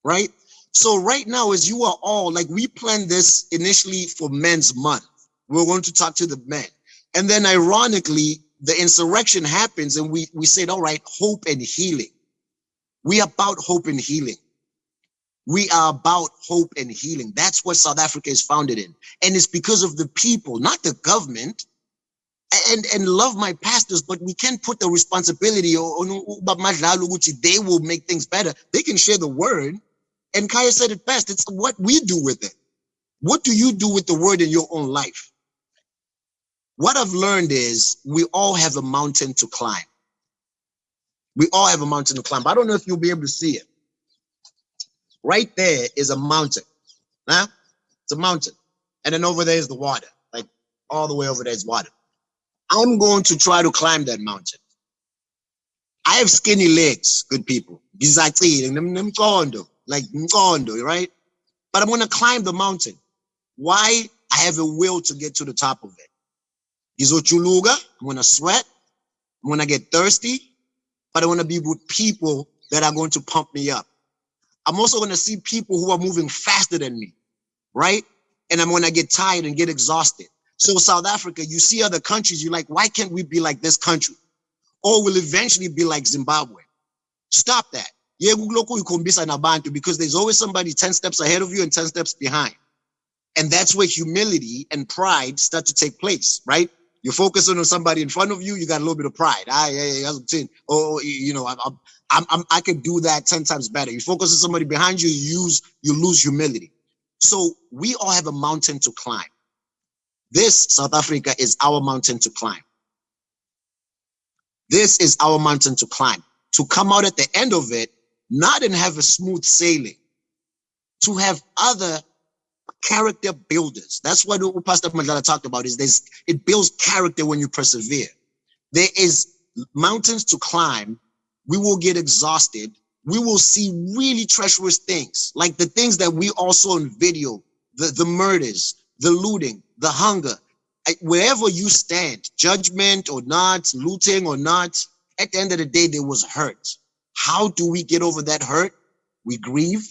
right? So right now, as you are all like, we planned this initially for Men's Month. We're going to talk to the men. And then ironically, the insurrection happens and we, we said, all right, hope and healing. We about hope and healing. We are about hope and healing. That's what South Africa is founded in. And it's because of the people, not the government. And, and love my pastors, but we can't put the responsibility on they will make things better. They can share the word, and Kaya said it best. It's what we do with it. What do you do with the word in your own life? What I've learned is we all have a mountain to climb. We all have a mountain to climb. I don't know if you'll be able to see it. Right there is a mountain. Huh? It's a mountain. And then over there is the water. Like all the way over there is water. I'm going to try to climb that mountain. I have skinny legs, good people like right? But I'm gonna climb the mountain. Why? I have a will to get to the top of it. Izochuluga, I'm gonna sweat, I'm gonna get thirsty, but I wanna be with people that are going to pump me up. I'm also gonna see people who are moving faster than me, right? And I'm gonna get tired and get exhausted. So South Africa, you see other countries, you're like, why can't we be like this country? Or we'll eventually be like Zimbabwe. Stop that because there's always somebody 10 steps ahead of you and 10 steps behind. And that's where humility and pride start to take place, right? You're focusing on somebody in front of you, you got a little bit of pride. Ah, yeah, yeah, yeah. Oh, you know, I'm, I'm, I'm, I can do that 10 times better. You focus on somebody behind you, you use, you lose humility. So we all have a mountain to climb. This South Africa is our mountain to climb. This is our mountain to climb. To come out at the end of it not and have a smooth sailing, to have other character builders. That's what Pastor Madlala talked about is this, it builds character when you persevere. There is mountains to climb. We will get exhausted. We will see really treacherous things, like the things that we also in video, the, the murders, the looting, the hunger. Wherever you stand, judgment or not, looting or not, at the end of the day, there was hurt. How do we get over that hurt? We grieve.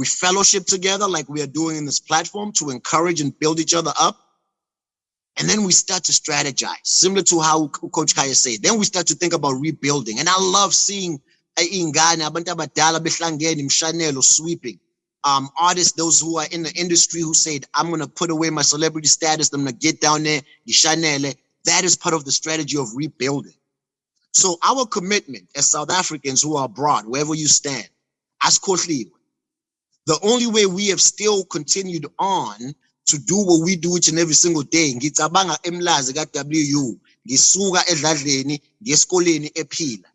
We fellowship together like we are doing in this platform to encourage and build each other up. And then we start to strategize, similar to how Coach Kaya said. Then we start to think about rebuilding. And I love seeing ingane abantu abadala behlangene imshanelo sweeping um artists those who are in the industry who said i'm going to put away my celebrity status i'm going to get down there the Shanele. that is part of the strategy of rebuilding so our commitment as South Africans who are abroad, wherever you stand, as Kotlib, the only way we have still continued on to do what we do each and every single day, ngicabanga emlazi ka-WU, ngisuka edladleni, ngesikoleni ephila.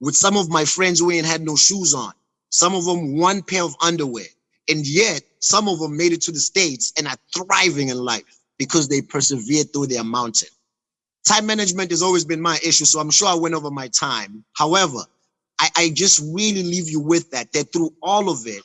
With some of my friends who ain't had no shoes on, some of them one pair of underwear, and yet some of them made it to the States and are thriving in life. because they persevered through their mountain. Time management has always been my issue, so I'm sure I went over my time. However, I, I just really leave you with that, that through all of it,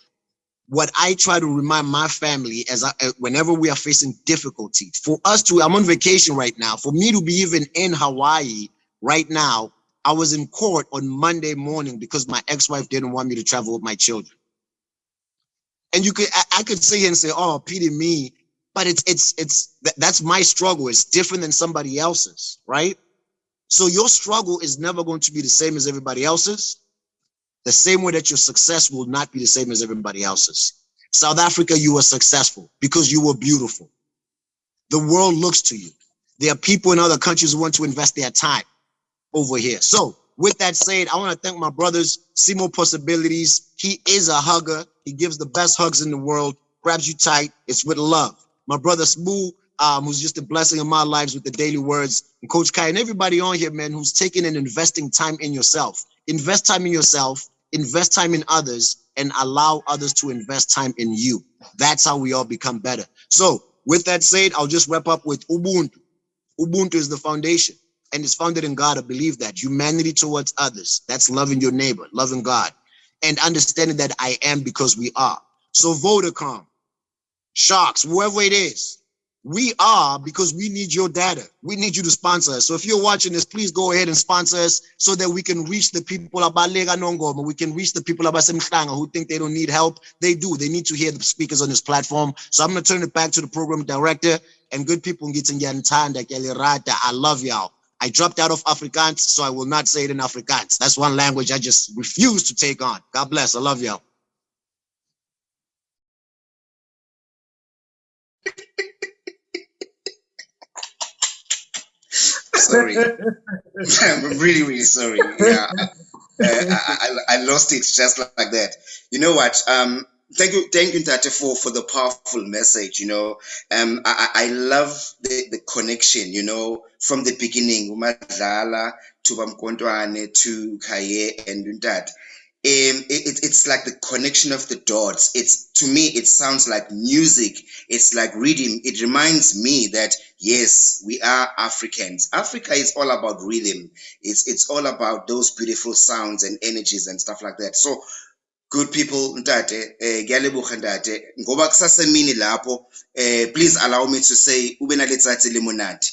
what I try to remind my family as I, uh, whenever we are facing difficulty, for us to, I'm on vacation right now, for me to be even in Hawaii right now, I was in court on Monday morning because my ex-wife didn't want me to travel with my children. And you could, I, I could sit here and say, oh, pity me, but it's, it's, it's, that's my struggle. It's different than somebody else's, right? So your struggle is never going to be the same as everybody else's the same way that your success will not be the same as everybody else's. South Africa, you were successful because you were beautiful. The world looks to you. There are people in other countries who want to invest their time over here. So with that said, I want to thank my brothers, See More Possibilities. He is a hugger. He gives the best hugs in the world, grabs you tight. It's with love. My brother Smooth, um, who's just a blessing in my lives with the daily words, and Coach Kai and everybody on here, man, who's taking and investing time in yourself. Invest time in yourself invest time in others and allow others to invest time in you. That's how we all become better. So with that said, I'll just wrap up with Ubuntu. Ubuntu is the foundation and it's founded in God. I believe that humanity towards others. That's loving your neighbor, loving God and understanding that I am because we are. So Vodacom, Sharks, whoever it is, we are because we need your data. We need you to sponsor us. So if you're watching this, please go ahead and sponsor us so that we can reach the people about Lega Nongoma. We can reach the people about Semhlanga who think they don't need help. They do. They need to hear the speakers on this platform. So I'm going to turn it back to the program director and good people I love y'all. I dropped out of Afrikaans, so I will not say it in Afrikaans. That's one language I just refuse to take on. God bless. I love y'all. Sorry. I'm really, really sorry. Yeah, uh, I, I, I, lost it just like that. You know what? Um, thank you, thank you, Tate, for for the powerful message. You know, um, I, I love the, the connection. You know, from the beginning, Umadlala to Bamkontwane to Kaye and that um, it, it's like the connection of the dots. It's to me, it sounds like music. It's like rhythm. It reminds me that yes, we are Africans. Africa is all about rhythm. It's it's all about those beautiful sounds and energies and stuff like that. So good people ntate eh ngoba eh please allow me to say ube naletsatsi lemonati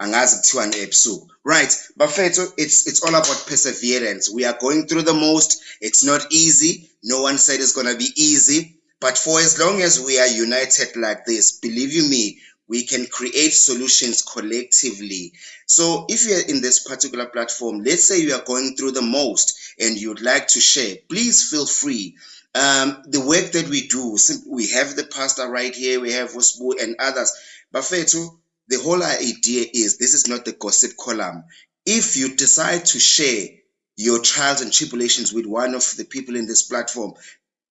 angazi kuthiwani ebusuku. Right bafethu it's it's all about perseverance. We are going through the most. It's not easy. No one said it's going to be easy. But for as long as we are united like this believe you me we can create solutions collectively. So if you're in this particular platform let's say you are going through the most and you'd like to share please feel free. Um, the work that we do we have the pastor right here we have Wosbu and others. Bafethu the whole idea is this is not the gossip column. If you decide to share your trials and tribulations with one of the people in this platform,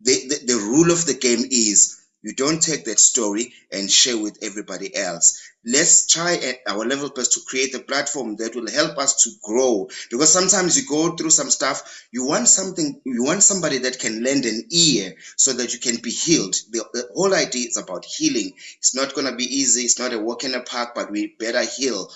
the, the, the rule of the game is you don't take that story and share with everybody else. Let's try at our level best to create a platform that will help us to grow. Because sometimes you go through some stuff, you want something, you want somebody that can lend an ear so that you can be healed. The, the whole idea is about healing. It's not going to be easy. It's not a walk in the park, but we better heal.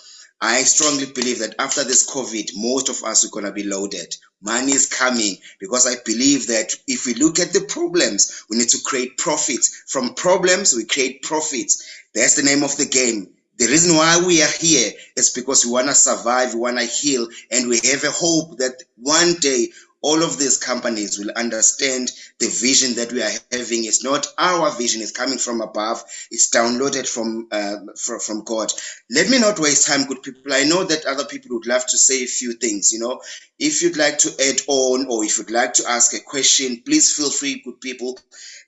I strongly believe that after this COVID, most of us are going to be loaded. Money is coming because I believe that if we look at the problems, we need to create profits. From problems, we create profits. That's the name of the game. The reason why we are here is because we want to survive, we want to heal, and we have a hope that one day all of these companies will understand the vision that we are having. Is not our vision it's coming from above it's downloaded from, uh, from from god. Let me not waste time good people. I know that other people would love to say a few things you know. If you'd like to add on or if you'd like to ask a question please feel free good people.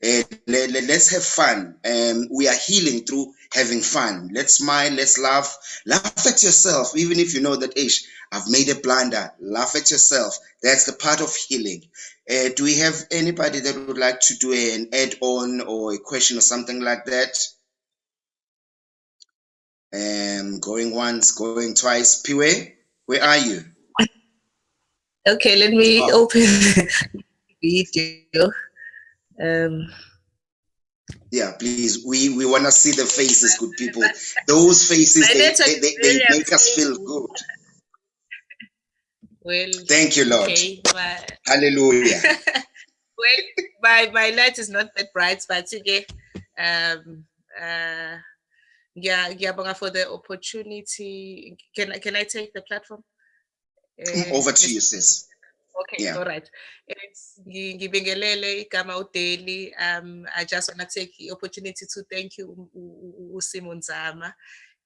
Uh, let, let, let's have fun. Um, we are healing through having fun. Let's smile let's laugh. Laugh at yourself even if you know that ish I've made a blunder. Laugh at yourself. That's the part of healing. Uh, do we have anybody that would like to do an add on or a question or something like that? Um, going once, going twice. Piwe, where are you? Okay, let me oh. open the video. Um, Yeah, please. We we want to see the faces, good people. Those faces, they, they, they, they make us feel good. Well, Thank you, Lord. okay, my, Hallelujah. well, my my light is not that bright, but okay. Um, uh, yeah, ngiyabonga for the opportunity. Can I can I take the platform? Uh, Over to you, sis. Okay, Yeah. all right. It's ngi- ngibingelele igama uDaily. Um, I just want to take the opportunity to thank you uSimon Zama.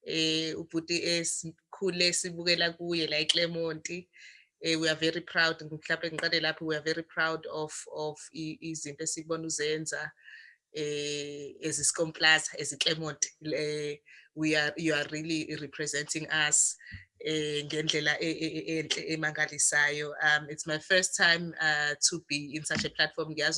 Eh, ubhuti esikhule sibukela kuye la eClermont. Eh, we are very proud mhlawumbe ngiqale we are very proud of of izinto uzenza eh eziclermont eh we are you are really representing us eh um it's my first time uh, to be in such a platform. At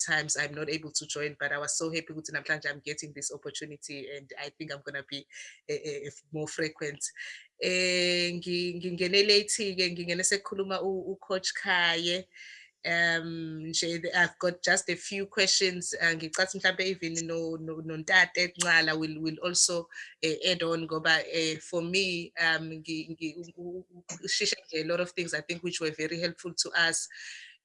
times i'm not able to join but i was so happy ukuthi namhlanje i'm getting this opportunity and i think i'm going to be eh, eh, eh, more frequent eh ke ngingene sekukhuluma ucoach Khaye um nje I've got just a few questions uh, ngicathi mhlambe even no no nontate Nxala will will also uh, add on ngoba uh, for me um nje a lot of things I think which were very helpful to us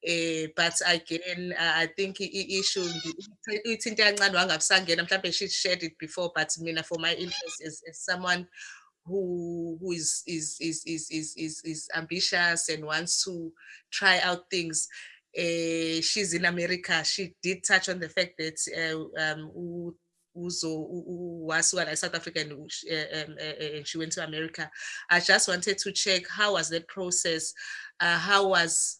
uh, but again uh, I think i- i- issue ngi- ithi into yancane wangabusangena mhlambe she shared it before but mina for my interest as, as someone who who is is is is is is, is ambitious and wants to try out things. Uh, she's in America. She did touch on the fact that uh, um, Uzo was well, South African uh, um, uh, uh, and she went to America. I just wanted to check how was the process? Uh, how was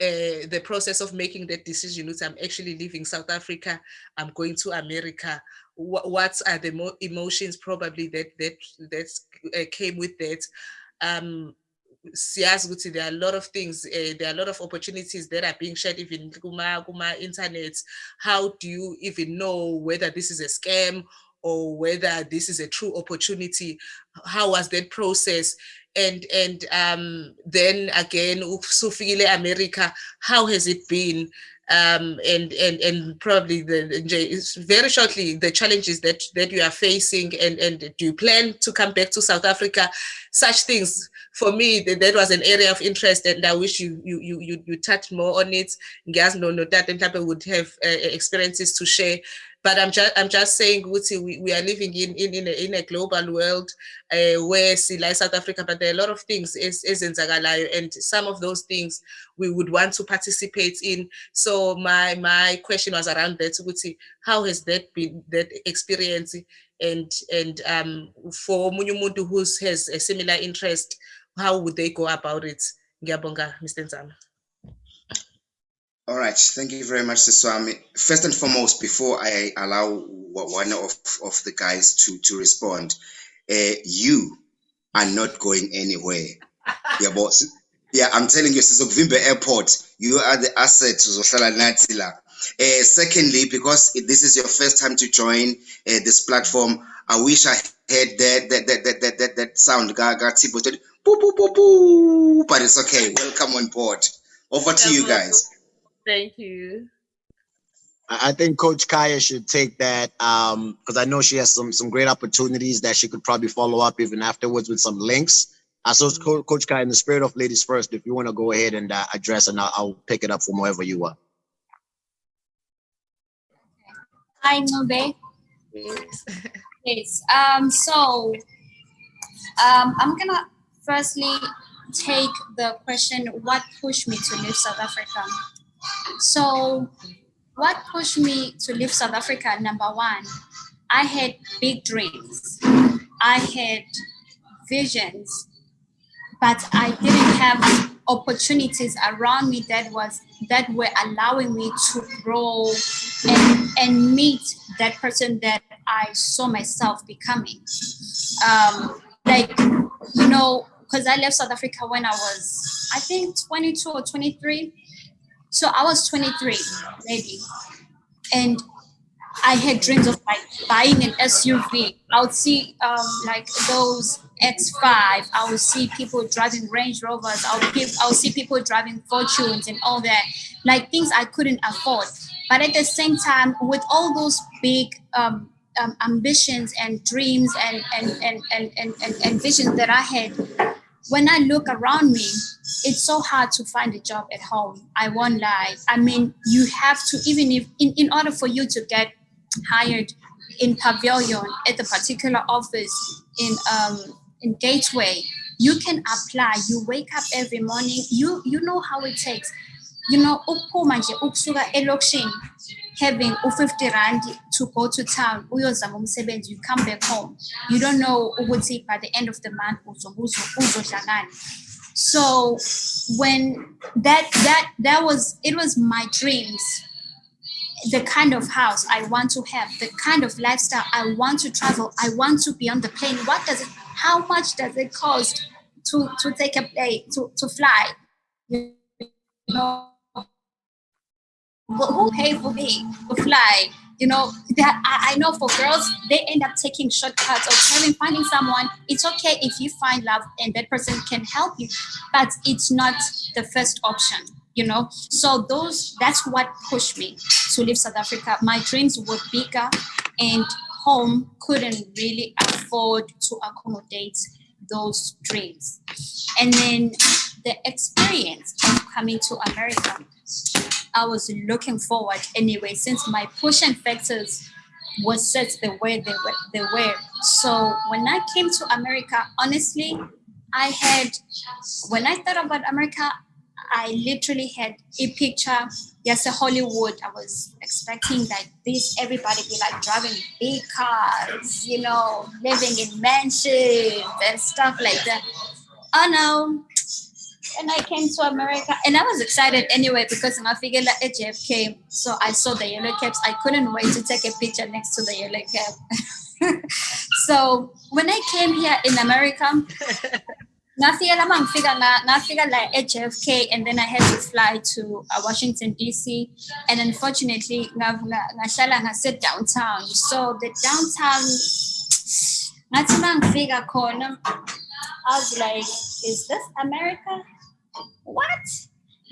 uh, the process of making that decision? I'm actually leaving South Africa. I'm going to America. What, what are the mo- emotions probably that that that uh, came with that? Um, siyazi there are a lot of things uh, there are a lot of opportunities that are being shared even internet. How do you even know whether this is a scam or whether this is a true opportunity? How was that process? And and um then again america how has it been um and and and probably the, very shortly the challenges that that you are facing and and do you plan to come back to south africa? Such things for me that, that was an area of interest and i wish you you you you, you more on it. Ngiyazi no no that mhlawumbe would have uh, experiences to share but i'm just i'm just saying ukuthi we, we are living in in in a, in a global world uh, where see like south africa but there are a lot of things is ezenzakalayo and some of those things we would want to participate in. So my my question was around that ukuthi how has that been that experience? And and um for omunye who has a similar interest how would they go about it? Ngiyabonga mr nzama All right, thank you very much, Siswami. First and foremost, before I allow one of, of the guys to, to respond, uh, you are not going anywhere. Yeah, boss. Yeah, I'm telling you, Sizokvimbe Airport, you are the asset to Zohlala nathi la. Uh, secondly, because this is your first time to join uh, this platform, I wish I had that that that that that, that, that sound. Ga- ga- Tipo said, "Boo, boo, boo, boo," But it's okay. Welcome on board. Over to you guys. Thank you I I think Coach Kaya should take that um because I know she has some some great opportunities that she could probably follow up even afterwards with some links. Uh, so, Co- Coach Kaya, in the spirit of ladies first, if you want to go ahead and uh, address, and I'll, I'll pick it up from wherever you are. Hi, Nobe. yes. Yes. Um, so um, I'm gonna firstly take the question what pushed me to leave South Africa. So what pushed me to leave South Africa, number one, I had big dreams. I had visions, but I didn't have opportunities around me that was that were allowing me to grow and, and meet that person that I saw myself becoming. Um, like, you know, because I left South Africa when I was, I think, 22 or 23. So I was 23, maybe. And I had dreams of like buying an SUV. I would see um, like those X5. I would see people driving Range Rovers. I would, I would see people driving Fortuners and all that, like things I couldn't afford. But at the same time, with all those big um, um, ambitions and dreams and and, and, and, and, and and visions that I had, when I look around me, it's so hard to find a job at home. I won't lie. I mean, you have to, even if, in, in order for you to get hired in Pavilion at the particular office in um, in Gateway, you can apply. You wake up every morning. You you know how it takes. You know, having u-50 rand to go to town you come back home you don't know ukuthi by the end of the month so when that that that was it was my dreams the kind of house I want to have, the kind of lifestyle I want to travel, I want to be on the plane. What does it, how much does it cost to, to take a plane, to, to fly? You know, who who pay for me to fly? You know, that I, I know for girls, they end up taking shortcuts or having finding someone. It's okay if you find love and that person can help you, but it's not the first option you know so those that's what pushed me to leave south africa my dreams were bigger and home couldn't really afford to accommodate those dreams and then the experience of coming to america i was looking forward anyway since my pushing factors was set the way they were, they were so when i came to america honestly i had when i thought about america I literally had a picture. Yes, a Hollywood. I was expecting like this, everybody be like driving big cars, you know, living in mansions and stuff like that. Oh no. And I came to America and I was excited anyway because I figured like JFK. So I saw the yellow caps. I couldn't wait to take a picture next to the yellow cap. so when I came here in America, Nafika lama ngifika la nafika la at JFK and then I had to fly to uh, Washington DC and unfortunately ngahlala ngase downtown so the downtown ngathi uma ngifika khona I was like is this America what?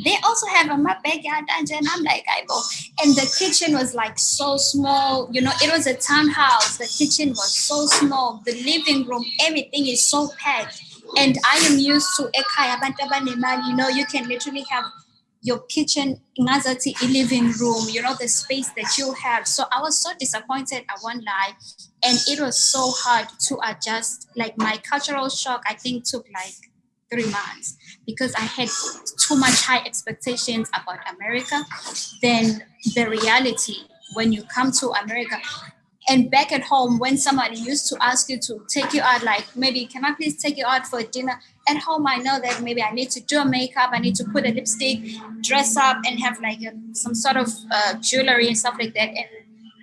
They also have a my backyard dungeon. I'm like I go. And the kitchen was like so small. You know it was a townhouse. The kitchen was so small. The living room everything is so packed. And I am used to you know you can literally have your kitchen ngazathi living room you know the space that you have. So I was so disappointed I won't lie. And it was so hard to adjust. Like my cultural shock I think took like three months because I had too much high expectations about America than the reality when you come to America. And back at home when somebody used to ask you to take you out like maybe can i please take you out for dinner? At home i know that maybe i need to do a makeup i need to put a lipstick dress up and have like a, some sort of uh, jewelry and stuff like that. And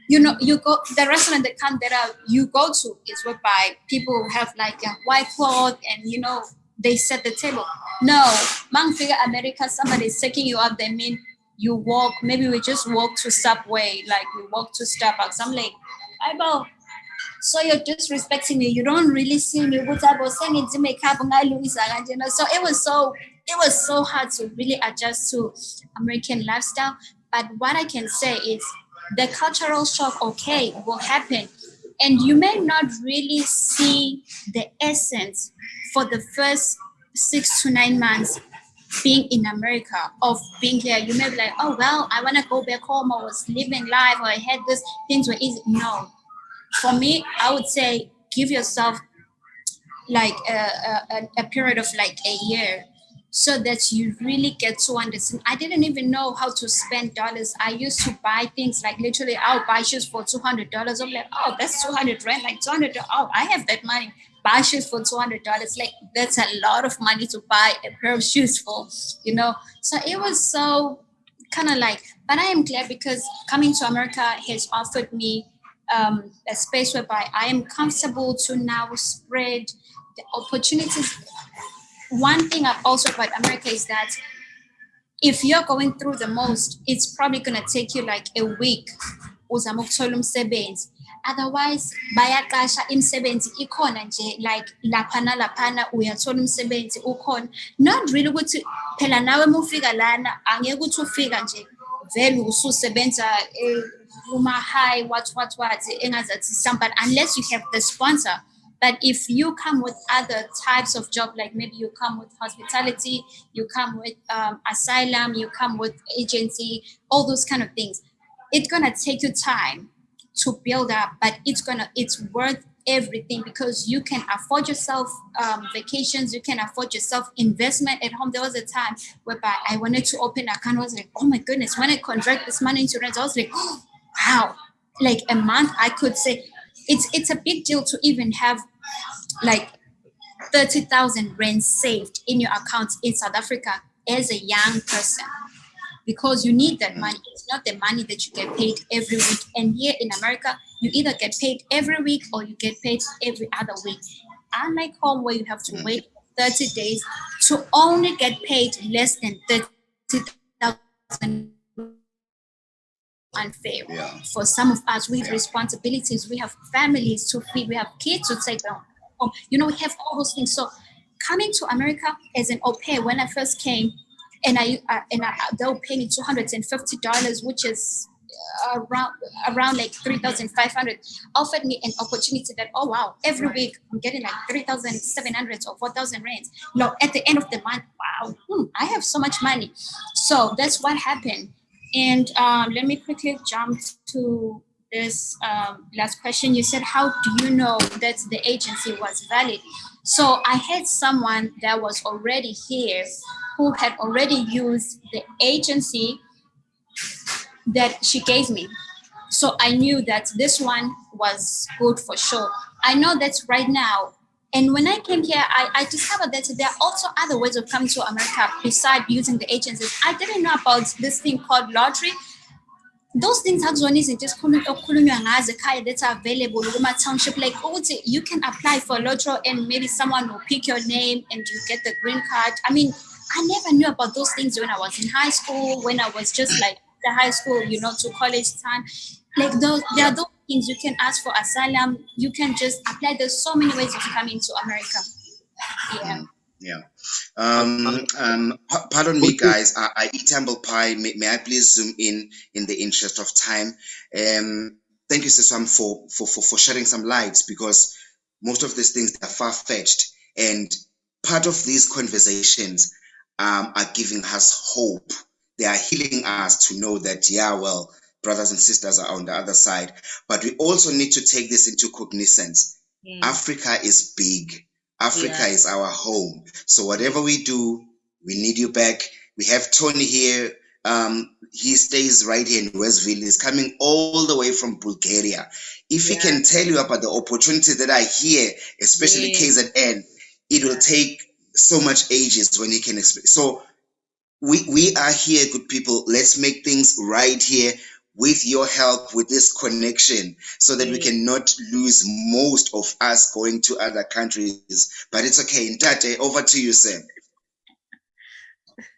you know you go the restaurant that come that uh, you go to is whereby people who have like a white cloth and you know they set the table no mang figure america somebody's taking you out they mean you walk maybe we just walk to subway like we walk to starbucks i'm like eyeball. So you're disrespecting me. You don't really see me. What I was saying to make up you know. So it was so it was so hard to really adjust to American lifestyle. But what I can say is the cultural shock, okay, will happen. And you may not really see the essence for the first six to nine months being in America, of being here, you may be like, oh, well, I want to go back home. I was living life, or I had this, things were easy. No. For me, I would say give yourself like a, a, a period of like a year so that you really get to understand. I didn't even know how to spend dollars. I used to buy things like literally, I'll buy shoes for $200. I'm like, oh, that's 200 rand, like 200. Oh, I have that money buy shoes for two hundred dollars. Like that's a lot of money to buy a pair of shoes for, you know. So it was so kind of like, but I am glad because coming to America has offered me um, a space whereby I am comfortable to now spread the opportunities. One thing I've also about America is that if you're going through the most, it's probably gonna take you like a week. uzama ukuthola umsebenzi. Otherwise bayaqasha imisebenzi ikhona nje like laphana laphana uyathola umsebenzi ukhona. Not really ukuthi phela nawe uma ufika lana angeke ukuthi ufika nje vele ususebenza eh, uma high what what what engazathi somebody unless you have the sponsor but if you come with other types of job like maybe you come with hospitality you come with um, asylum you come with agency all those kind of things it's gonna take you time to build up but it's gonna it's worth everything because you can afford yourself um, vacations, you can afford yourself investment at home. There was a time whereby I wanted to open an account. I was like, oh my goodness, when I contract this money rent, I was like, oh, wow, like a month I could say it's it's a big deal to even have like 30,000 rand saved in your account in South Africa as a young person because you need that money. It's not the money that you get paid every week. And here in America, you either get paid every week or you get paid every other week. Unlike home where you have to wait 30 days to only get paid less than 30,000 unfair Yeah. for some of us we have Yeah. responsibilities we have families to feed we have kids to take home home. you know we have all those things so coming to america as an au pair when i first came and i uh, and I, they were paying me $250 which is uh, around around like 3500 offered me an opportunity that oh wow every week i'm getting like 3700 or 4000 rands no at the end of the month wow hmm, i have so much money so that's what happened and um, let me quickly jump to this um, last question. You said, how do you know that the agency was valid? So I had someone that was already here who had already used the agency that she gave me. So I knew that this one was good for sure. I know that right now. And when I came here, I, I discovered that there are also other ways of coming to America besides using the agencies. I didn't know about this thing called lottery. Those things esikhulu- okukhulunywa ngazo ekhaya that are available kuma township like you can apply for lottery and maybe someone will pick your name and you get the green card. I mean, I never knew about those things when I was in high school, when I was just like the high school, you know, to college time. Like those, there are those things you can ask for asylum. You can just apply. There's so many ways of coming to America. Yeah. Yeah. Um, um, pardon me, guys. I, eat humble pie. May, may I please zoom in in the interest of time? Um, thank you, Sesam, for, for, for, for shedding some lights because most of these things are far fetched. And part of these conversations um, are giving us hope. They are healing us to know that, yeah, well, brothers and sisters are on the other side. But we also need to take this into cognizance. Mm. Africa is big. Africa Yeah. is our home. So whatever we do, we need you back. We have Tony here. Um, he stays right here in Westville. He's coming all the way from Bulgaria. If he can tell you about the opportunity that I hear, especially Yeah. KZN, it will take so much ages when he can explain. So we we are here, good people. Let's make things right here with your help, with this connection, so that we Mm. cannot lose most of us going to other countries. But it's okay. Ntate, over to you, Sam.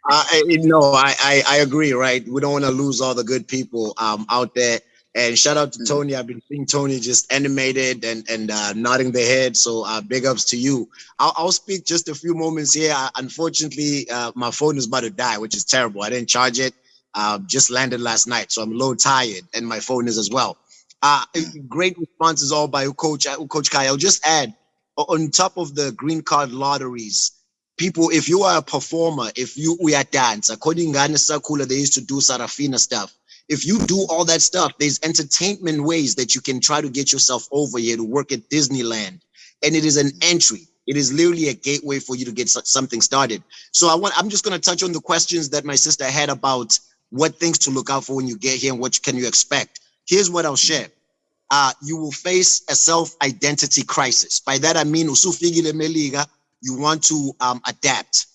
Uh, I- I- no, I, I I agree. Right, we don't want to lose all the good people um out there. And shout out to Mm. Tony. I've been seeing Tony just animated and and uh, nodding the head. So uh, big ups to you. I'll, I'll speak just a few moments here. Uh, unfortunately, uh, my phone is about to die, which is terrible. I didn't charge it. Uh, just landed last night, so I'm a little tired, and my phone is as well. Uh, great responses all by Coach uh, Coach Kai. I'll just add on top of the green card lotteries people, if you are a performer, if you we are dance, according to Sakula, they used to do Sarafina stuff. If you do all that stuff, there's entertainment ways that you can try to get yourself over here to work at Disneyland. And it is an entry. It is literally a gateway for you to get something started. So I want I'm just gonna touch on the questions that my sister had about what things to look out for when you get here and what can you expect. Here's what I'll share. Uh, you will face a self-identity crisis. By that I mean you want to um, adapt.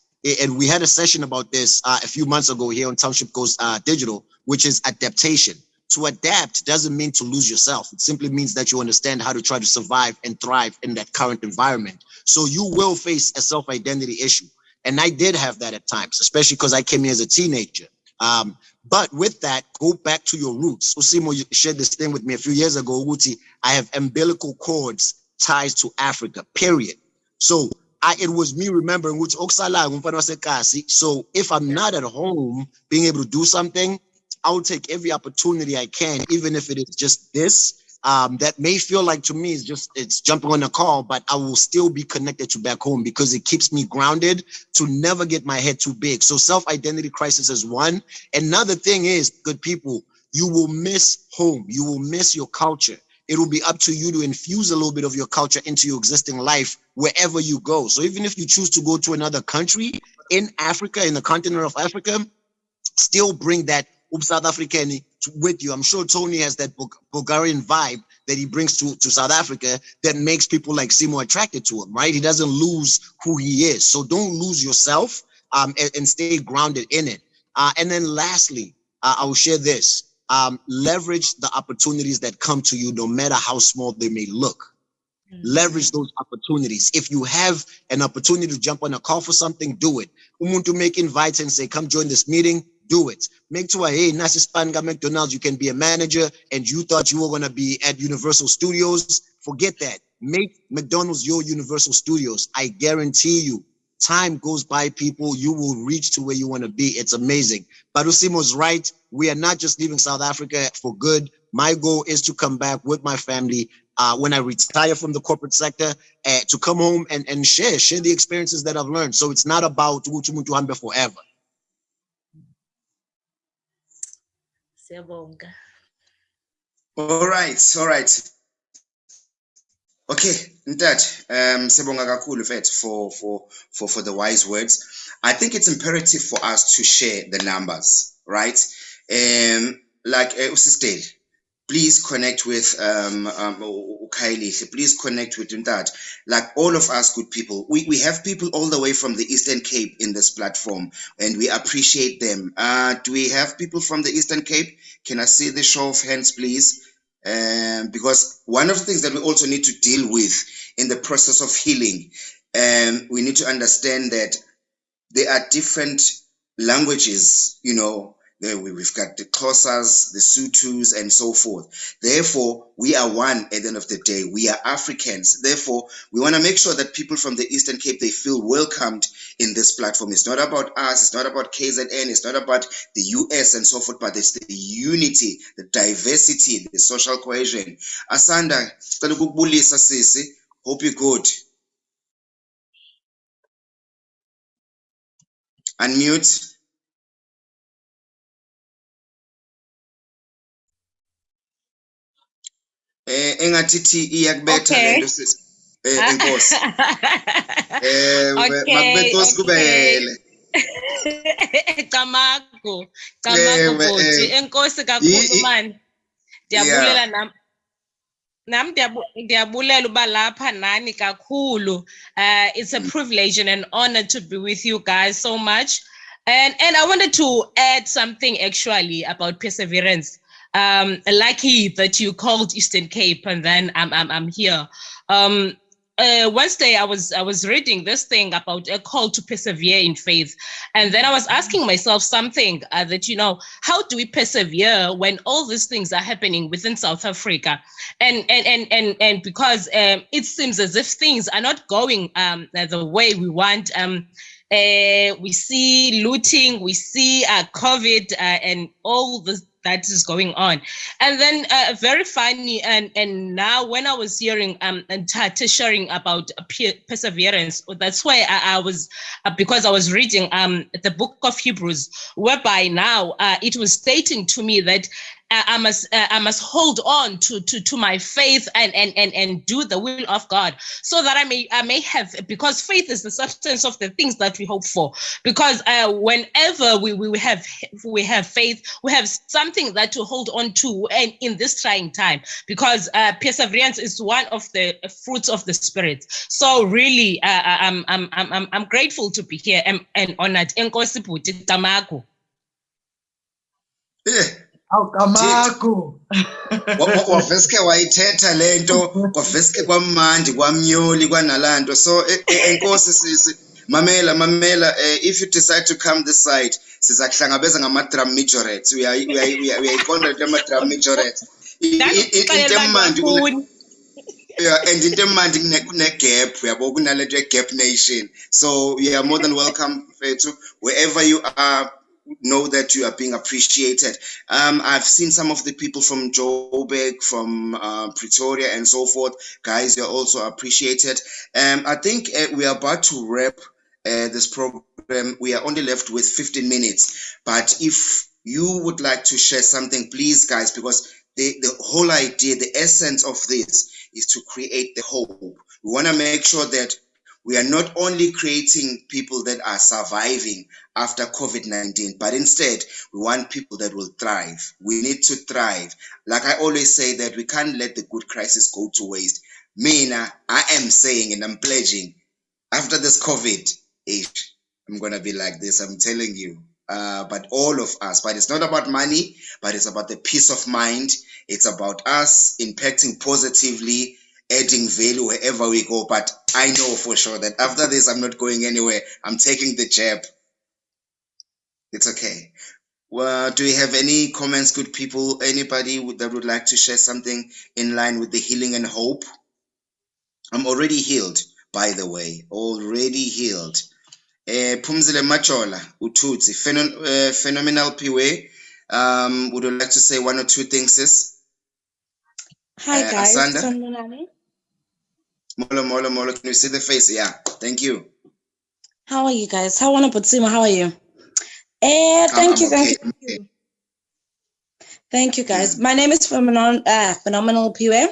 And we had a session about this uh, a few months ago here on Township Goes uh, Digital, which is adaptation. To adapt doesn't mean to lose yourself. It simply means that you understand how to try to survive and thrive in that current environment. So you will face a self-identity issue. And I did have that at times, especially because I came here as a teenager. Um, but with that, go back to your roots. Usimo you shared this thing with me a few years ago, Uti. I have umbilical cords ties to Africa, period. So I, it was me remembering which Oksala. So if I'm not at home being able to do something, I'll take every opportunity I can, even if it is just this. Um, that may feel like to me is just it's jumping on a call, but I will still be connected to back home because it keeps me grounded to never get my head too big. So self-identity crisis is one. Another thing is, good people, you will miss home. You will miss your culture. It will be up to you to infuse a little bit of your culture into your existing life wherever you go. So even if you choose to go to another country in Africa, in the continent of Africa, still bring that South African with you. I'm sure Tony has that Bulgarian vibe that he brings to, to South Africa that makes people like Simo attracted to him, right? He doesn't lose who he is. So don't lose yourself um, and, and stay grounded in it. Uh, and then lastly, uh, I will share this. Um, leverage the opportunities that come to you, no matter how small they may look. Leverage those opportunities. If you have an opportunity to jump on a call for something, do it. Umuntu make invites and say, come join this meeting do it. Make to a hey, Nasi Spanga McDonald's, you can be a manager and you thought you were gonna be at Universal Studios. Forget that. Make McDonald's your Universal Studios. I guarantee you, time goes by, people, you will reach to where you want to be. It's amazing. Barusimo's right. We are not just leaving South Africa for good. My goal is to come back with my family uh, when I retire from the corporate sector uh, to come home and, and share, share the experiences that I've learned. So it's not about forever. Siyabonga. All right, all right. Okay, Ntat, um, siyabonga kakhulu for for for for the wise words. I think it's imperative for us to share the numbers, right? Um, like uh, please connect with um, um Kylie. Please connect with that. Like all of us good people, we, we have people all the way from the Eastern Cape in this platform and we appreciate them. Uh, do we have people from the Eastern Cape? Can I see the show of hands, please? Um, because one of the things that we also need to deal with in the process of healing, um, we need to understand that there are different languages, you know, We've got the Xhosas, the Sutus, and so forth. Therefore, we are one at the end of the day. We are Africans. Therefore, we want to make sure that people from the Eastern Cape, they feel welcomed in this platform. It's not about us. It's not about KZN. It's not about the US and so forth, but it's the unity, the diversity, the social cohesion. Asanda, hope you're good. Unmute. Engathithi iyakubetha Okay. lento sisi eh Ah. enkosi eh Okay, makube nkosi kubele Camagu, Camagu Ewe, bhuti, eh. enkosi kakhulu man. Ndiyabulela nam. Nam ndiyabu- ndiyabulela uba lapha nani kakhulu. Uh, it's a privilege and an honor to be with you guys so much. And and I wanted to add something actually about perseverance. Um, lucky that you called Eastern Cape and then I'm I'm, I'm here. Um, uh, Wednesday I was I was reading this thing about a call to persevere in faith, and then I was asking myself something uh, that you know how do we persevere when all these things are happening within South Africa, and and and and and because um, it seems as if things are not going um, the way we want. Um, uh, we see looting, we see uh, COVID, uh, and all this that is going on. And then uh, very funny, and and now when I was hearing um and Tata sharing about perseverance, that's why I, I was uh, because I was reading um the book of Hebrews, whereby now uh, it was stating to me that I must uh, I must hold on to to to my faith and and and and do the will of God, so that I may I may have because faith is the substance of the things that we hope for. Because uh, whenever we we have we have faith, we have something that to hold on to, and in this trying time, because uh, perseverance is one of the fruits of the spirit. So really, uh, I'm I'm I'm I'm I'm grateful to be here and, and honored. Enkosi Bhuti Tamaku. eh Awukamaku. wa- wa- waveske wayithetha lento kwaveske kwamandi kwamnyoli kwanalanto so eh, eh, enkosi sisi mamela mamela eh, if you decide to come this side sizakuhlangabeza ngama-drum majorettes Uyayi- uyayi- uyayi- uyayiqonda lento ama-drum majorettes I- i- i- into emandi kune- Ndandixelelwa yeah, and into emandi kune- kune-gap uyabo? Kunalento ye-gap nation. So you are more than welcome fethu wherever you are know that you are being appreciated. Um, I've seen some of the people from Joburg, from uh, Pretoria, and so forth. Guys, you're also appreciated. Um, I think uh, we are about to wrap uh, this program. We are only left with 15 minutes. But if you would like to share something, please, guys, because the, the whole idea, the essence of this is to create the hope. We want to make sure that we are not only creating people that are surviving after COVID 19, but instead we want people that will thrive. We need to thrive. Like I always say, that we can't let the good crisis go to waste. Mina, I am saying and I'm pledging after this COVID age, I'm going to be like this. I'm telling you. Uh, but all of us, but it's not about money, but it's about the peace of mind. It's about us impacting positively adding value wherever we go. But I know for sure that after this, I'm not going anywhere. I'm taking the jab. It's okay. Well, do you have any comments, good people? Anybody that would like to share something in line with the healing and hope? I'm already healed, by the way, already healed. Uh, Pumzile Machola, Ututsi, Phenom uh, phenomenal Piwe. Um, would you like to say one or two things, sis? Hi Uh, guys, Asanda? Molo, molo, molo. Can you see the face? Yeah. Thank you. How are you guys? How wanna How are you? Eh, thank I'm you, thank okay. you, thank you. Thank you guys. My name is Phenomenal uh, Phenomenal Piwe.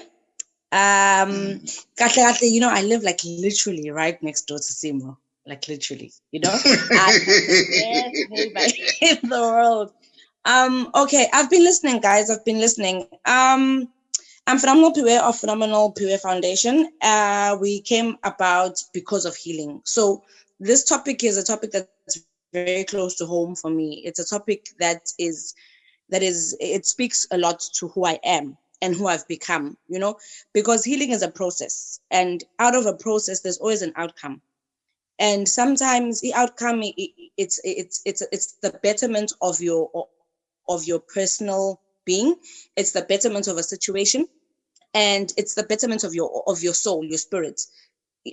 Um kahle, you know, I live like literally right next door to Simo. Like literally, you know? I have the best in the world. Um, okay, I've been listening, guys. I've been listening. Um, I'm Phenomenal Piwe of Phenomenal Piwe Foundation. Uh, we came about because of healing. So this topic is a topic that's very close to home for me. It's a topic that is that is it speaks a lot to who I am and who I've become, you know, because healing is a process. And out of a process, there's always an outcome. And sometimes the outcome it's it's it's it's the betterment of your of your personal being. It's the betterment of a situation and it's the betterment of your of your soul your spirit.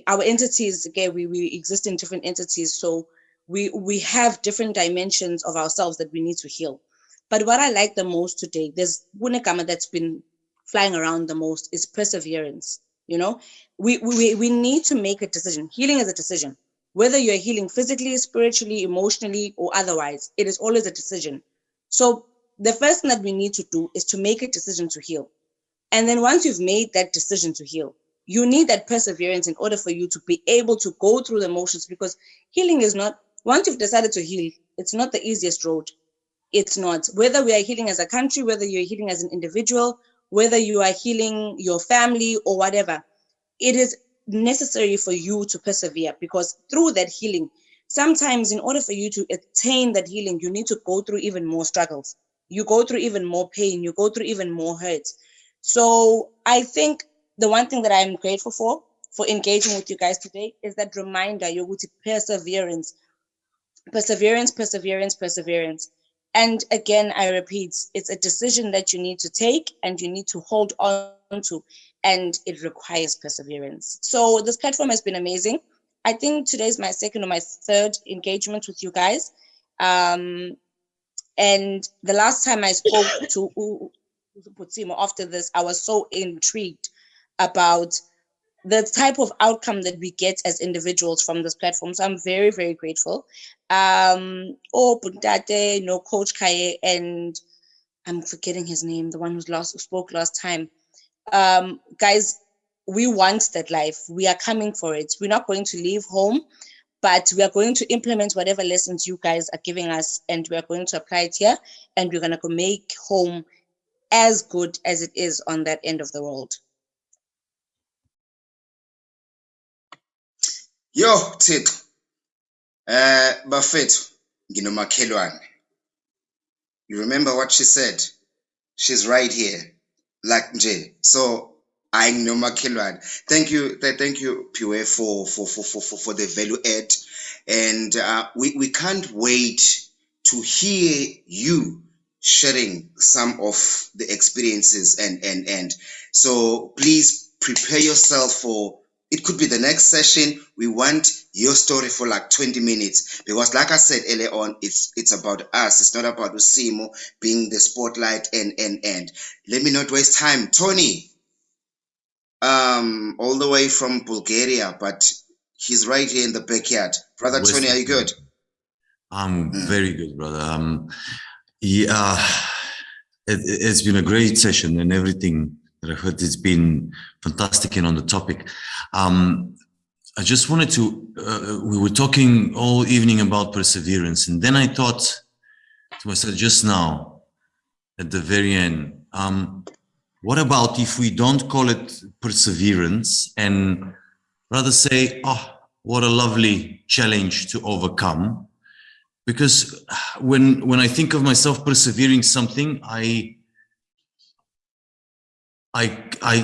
Our entities again we, we exist in different entities so we we have different dimensions of ourselves that we need to heal. But what i like the most today there's one that's been flying around the most is perseverance you know? We, we we need to make a decision. Healing is a decision. Whether you're healing physically spiritually emotionally or otherwise it is always a decision. So the first thing that we need to do is to make a decision to heal and then once you've made that decision to heal, you need that perseverance in order for you to be able to go through the motions because healing is not, once you've decided to heal, it's not the easiest road. It's not. Whether we are healing as a country, whether you're healing as an individual, whether you are healing your family or whatever, it is necessary for you to persevere because through that healing, sometimes in order for you to attain that healing, you need to go through even more struggles. You go through even more pain, you go through even more hurts. So I think the one thing that I'm grateful for, for engaging with you guys today, is that reminder, Yoguti, perseverance, perseverance, perseverance, perseverance. And again, I repeat, it's a decision that you need to take and you need to hold on to, and it requires perseverance. So this platform has been amazing. I think today's my second or my third engagement with you guys. Um, and the last time I spoke to Putsimo after this, I was so intrigued about the type of outcome that we get as individuals from this platform. So I'm very, very grateful. Um, oh, Puntate, no Coach Kaye, and I'm forgetting his name, the one who's last who spoke last time. Um, guys, we want that life. We are coming for it. We're not going to leave home, but we are going to implement whatever lessons you guys are giving us, and we are going to apply it here, and we're gonna go make home as good as it is on that end of the world. Yo, Thixo. Eh, bafethu, nginomakhelwane. You remember what she said? She's right here. Like nje. So, I nginomakhelwane. Thank you, th- thank you, Piwe, for for for for for, for the value add. And uh, we, we can't wait to hear you sharing some of the experiences and and and so please prepare yourself for it could be the next session. We want your story for like 20 minutes because, like I said earlier on, it's it's about us. It's not about Usimo being the spotlight and and and. Let me not waste time. Tony, um, all the way from Bulgaria, but he's right here in the backyard. Brother West Tony, are you good? I'm Mm. very good, brother. Um, yeah, it, it's been a great session and everything that I've heard. It's been fantastic and on the topic. Um, I just wanted to, uh, we were talking all evening about perseverance. And then I thought to myself just now at the very end, um, what about if we don't call it perseverance and rather say, oh, what a lovely challenge to overcome? Because when when I think of myself persevering something, I I, I,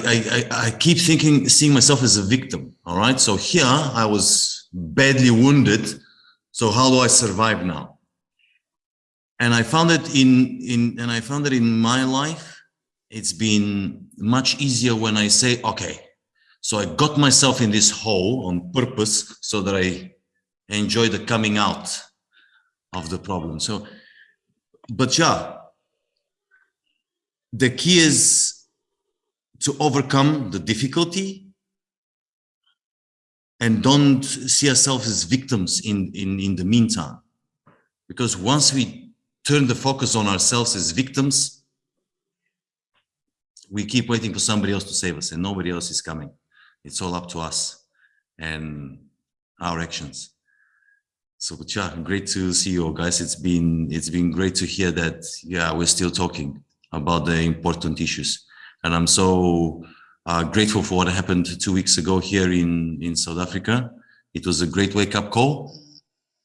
I, I- keep thinking, seeing myself as a victim. All right. So here I was badly wounded. So how do I survive now? And I found it in, in, and I found that in my life, it's been much easier when I say, okay, so I got myself in this hole on purpose so that I enjoy the coming out of the problem. So, but yeah, the key is to overcome the difficulty and don't see ourselves as victims in, in, in the meantime. Because once we turn the focus on ourselves as victims, we keep waiting for somebody else to save us and nobody else is coming. It's all up to us and our actions. So, yeah, great to see you all guys. It's been, it's been great to hear that, yeah, we're still talking about the important issues. And I'm so uh, grateful for what happened two weeks ago here in, in South Africa. It was a great wake up call.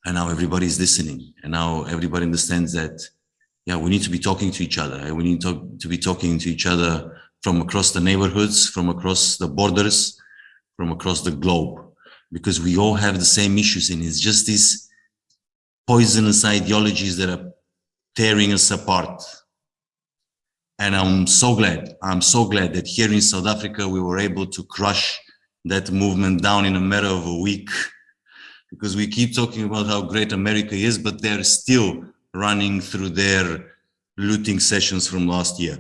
And now everybody's listening. And now everybody understands that, yeah, we need to be talking to each other. And we need to, to be talking to each other from across the neighborhoods, from across the borders, from across the globe, because we all have the same issues. And it's just these poisonous ideologies that are tearing us apart. And I'm so glad, I'm so glad that here in South Africa, we were able to crush that movement down in a matter of a week. Because we keep talking about how great America is, but they're still running through their looting sessions from last year.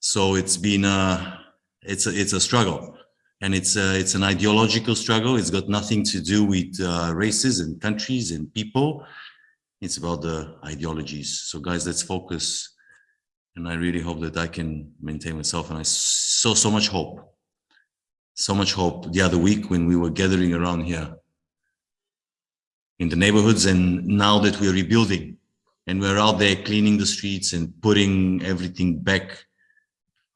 So it's been a, it's a, it's a struggle. And it's a, it's an ideological struggle. It's got nothing to do with uh, races and countries and people. It's about the ideologies. So guys, let's focus and I really hope that I can maintain myself. And I saw so much hope, so much hope the other week when we were gathering around here in the neighborhoods. And now that we're rebuilding and we're out there cleaning the streets and putting everything back,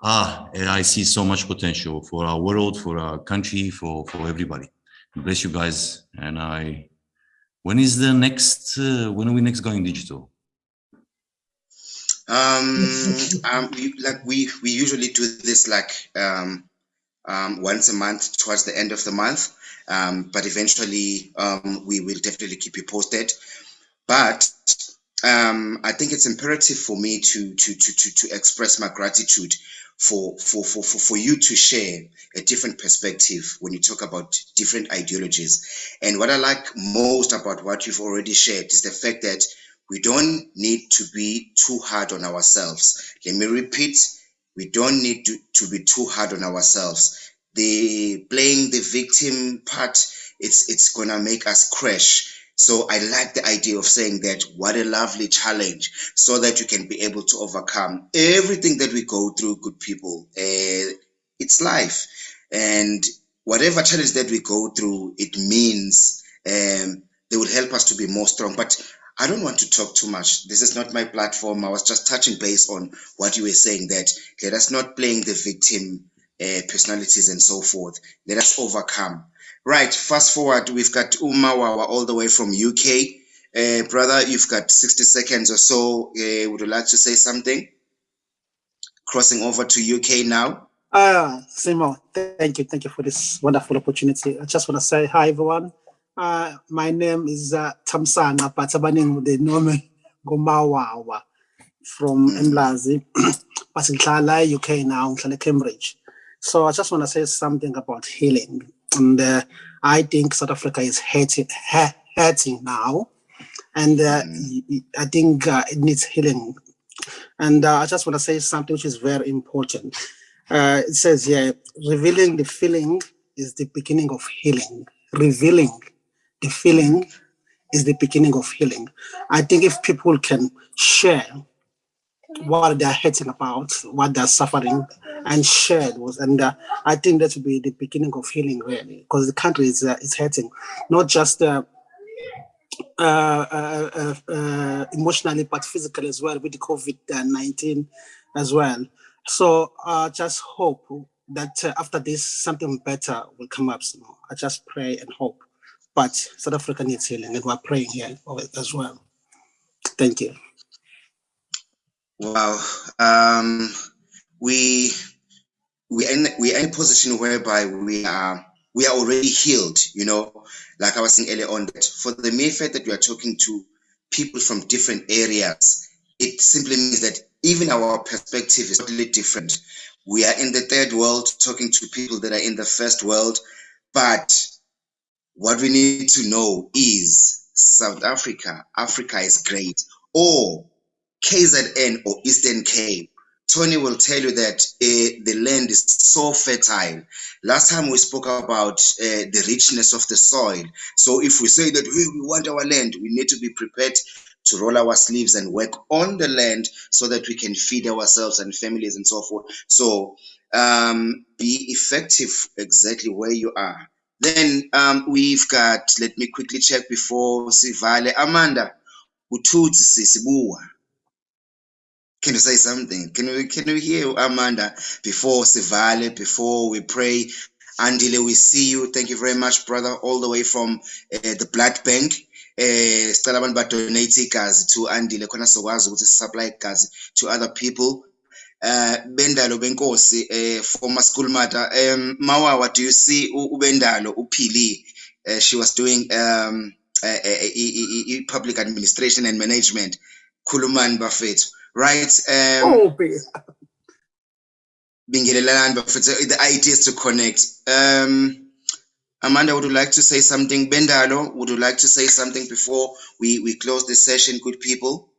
ah, I see so much potential for our world, for our country, for, for everybody. Bless you guys. And I, when is the next, uh, when are we next going digital? Um, um, we, like we we usually do this like um, um, once a month towards the end of the month. Um, but eventually, um, we will definitely keep you posted. But um, I think it's imperative for me to to to to, to express my gratitude for, for for for for you to share a different perspective when you talk about different ideologies. And what I like most about what you've already shared is the fact that we don't need to be too hard on ourselves. Let me repeat, we don't need to, to be too hard on ourselves. The playing the victim part, it's it's gonna make us crash. So I like the idea of saying that what a lovely challenge so that you can be able to overcome everything that we go through, good people. Uh, it's life. And whatever challenge that we go through, it means um, they will help us to be more strong. But I don't want to talk too much. This is not my platform. I was just touching base on what you were saying that let us not playing the victim uh, personalities and so forth. Let us overcome. Right, fast forward, we've got Umawawa all the way from UK. Uh, brother, you've got 60 seconds or so. Uh, would you like to say something? Crossing over to UK now. Ah, Simo, thank you. Thank you for this wonderful opportunity. I just want to say hi, everyone. Uh, my name is uh, Tamsana, but abaningi they know me Gomawawa from Mlazi. but UK now, Cambridge. So I just want to say something about healing. And uh, I think South Africa is hurting, ha- hurting now. And uh, y- y- I think uh, it needs healing. And uh, I just want to say something which is very important. Uh, it says here, revealing the feeling is the beginning of healing. Revealing the feeling is the beginning of healing. I think if people can share what they're hurting about, what they're suffering, and shared those, and uh, I think that will be the beginning of healing, really, because the country is uh, is hurting, not just uh, uh, uh, emotionally, but physically as well with the COVID nineteen as well. So I just hope that after this, something better will come up. So I just pray and hope. But South Africa needs healing, and we're praying here as well. Thank you. Wow. Um, we we in we are in a position whereby we are we are already healed. You know, like I was saying earlier on, that for the mere fact that we are talking to people from different areas, it simply means that even our perspective is totally different. We are in the third world talking to people that are in the first world, but what we need to know is South Africa, Africa is great, or KZN or Eastern Cape. Tony will tell you that uh, the land is so fertile. Last time we spoke about uh, the richness of the soil. So if we say that we, want our land, we need to be prepared to roll our sleeves and work on the land so that we can feed ourselves and families and so forth. So um, be effective exactly where you are. Then um, we've got, let me quickly check before Sivale. Amanda, Ututsi Sisibuwa. Can you say something? Can we can we hear Amanda before Sivale, before we pray? Andile, we see you. Thank you very much, brother, all the way from uh, the blood bank. Eh, sicela abantu badonate to Andile khona sokwazi ukuthi supply igazi to other people. Uh, Bendalo Benkosi, uh, former school mother. Um, Mawawa, do you see uBendalo uphili? Uh, she was doing um, uh, uh, uh, uh, public administration and management. Khulumani bafethu right? Um, Oh, babe. Bingelelani bafethu. The idea is to connect. Um, Amanda, would you like to say something? Bendalo, would you like to say something before we, we close the session, good people?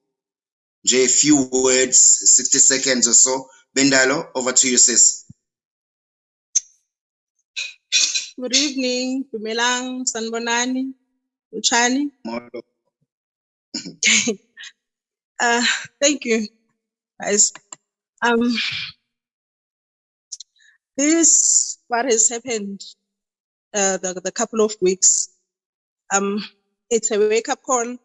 J, a few words, 60 seconds or so. Bendalo, over to you, sis. Good evening, Dumelang, Sanbonani, Uchani. Uh, thank you, guys. Um, this what has happened uh, the the couple of weeks. Um, it's a wake up call,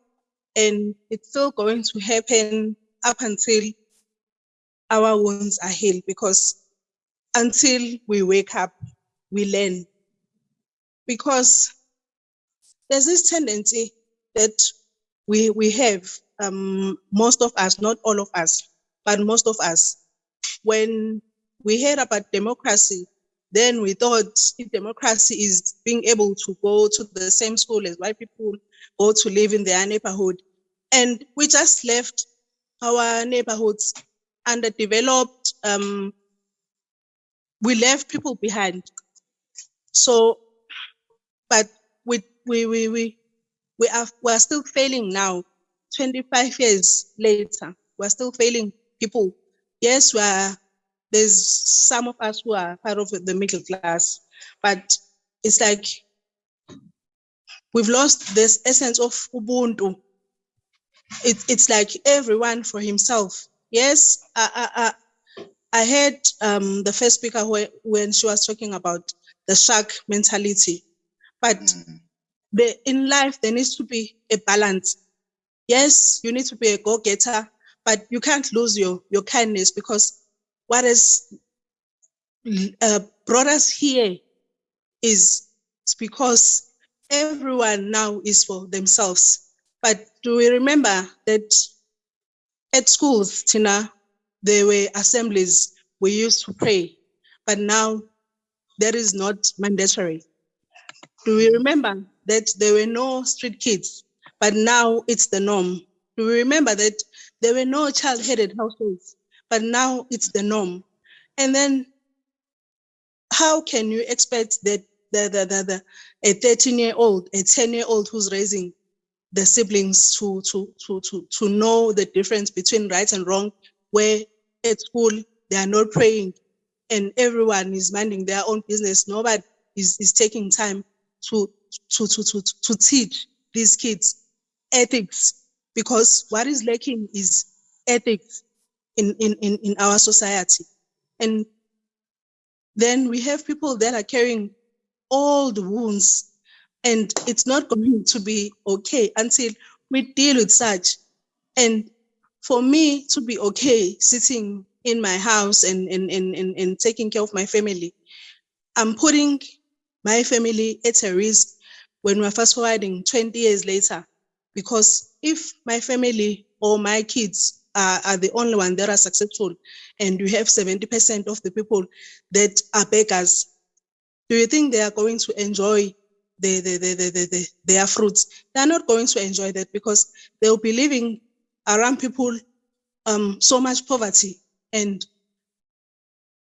and it's still going to happen up until our wounds are healed. Because until we wake up, we learn. Because there's this tendency that we we have um, most of us, not all of us, but most of us, when we heard about democracy, then we thought if democracy is being able to go to the same school as white people, go to live in their neighborhood, and we just left our neighborhoods underdeveloped. Um, we left people behind. So, but we we we we we are we are still failing now 25 years later we're still failing people. Yes we are there's some of us who are part of the middle class but it's like we've lost this essence of ubuntu. It, it's like everyone for himself. Yes i i i, I heard um, the first speaker whe- when she was talking about the shark mentality but the, in life there needs to be a balance yes you need to be a go-getter but you can't lose your your kindness because what has uh, brought us here is because everyone now is for themselves. But do we remember that at schools tina there were assemblies we used to pray but now that is not mandatory. Do we remember that there were no street kids, but now it's the norm? Remember that there were no child-headed households, but now it's the norm? And then how can you expect that the, the, the, the a 13 year old, a 10 year old who's raising the siblings to, to, to, to, to know the difference between right and wrong, where at school they are not praying and everyone is minding their own business. Nobody is, is taking time to, to, to, to, to teach these kids ethics because what is lacking is ethics in, in, in, in our society. And then we have people that are carrying all the wounds and it's not going to be okay until we deal with such. And for me to be okay sitting in my house and, and, and, and, and taking care of my family, I'm putting my family at a risk when we're fast forwarding 20 years later. Because if my family or my kids are, are the only one that are successful and you have 70% of the people that are beggars, do you think they are going to enjoy the, the, the, the, the, the, their fruits? They are not going to enjoy that because they'll be living around people um, so much poverty and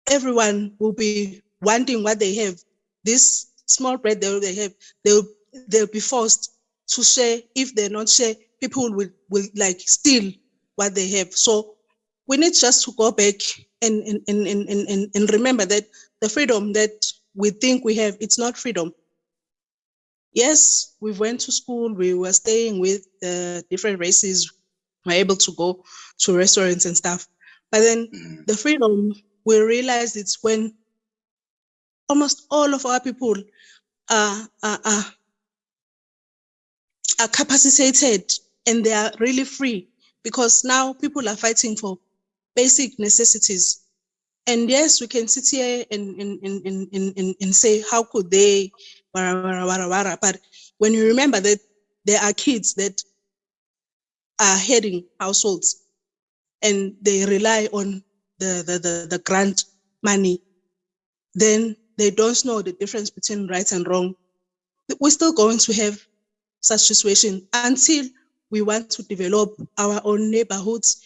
everyone will be wanting what they have. This small bread that they have, they'll, they'll be forced to share. If they're not share, people will, will like steal what they have. So we need just to go back and, and, and, and, and, and remember that the freedom that we think we have, it's not freedom. Yes, we went to school, we were staying with the different races, we're able to go to restaurants and stuff. But then mm. the freedom, we realize it's when almost all of our people are, are, are, are capacitated and they are really free because now people are fighting for basic necessities. And yes, we can sit here and, and, and, and, and, and say, how could they, but when you remember that there are kids that are heading households and they rely on the, the, the, the grant money, then they don't know the difference between right and wrong. We're still going to have such situation until we want to develop our own neighborhoods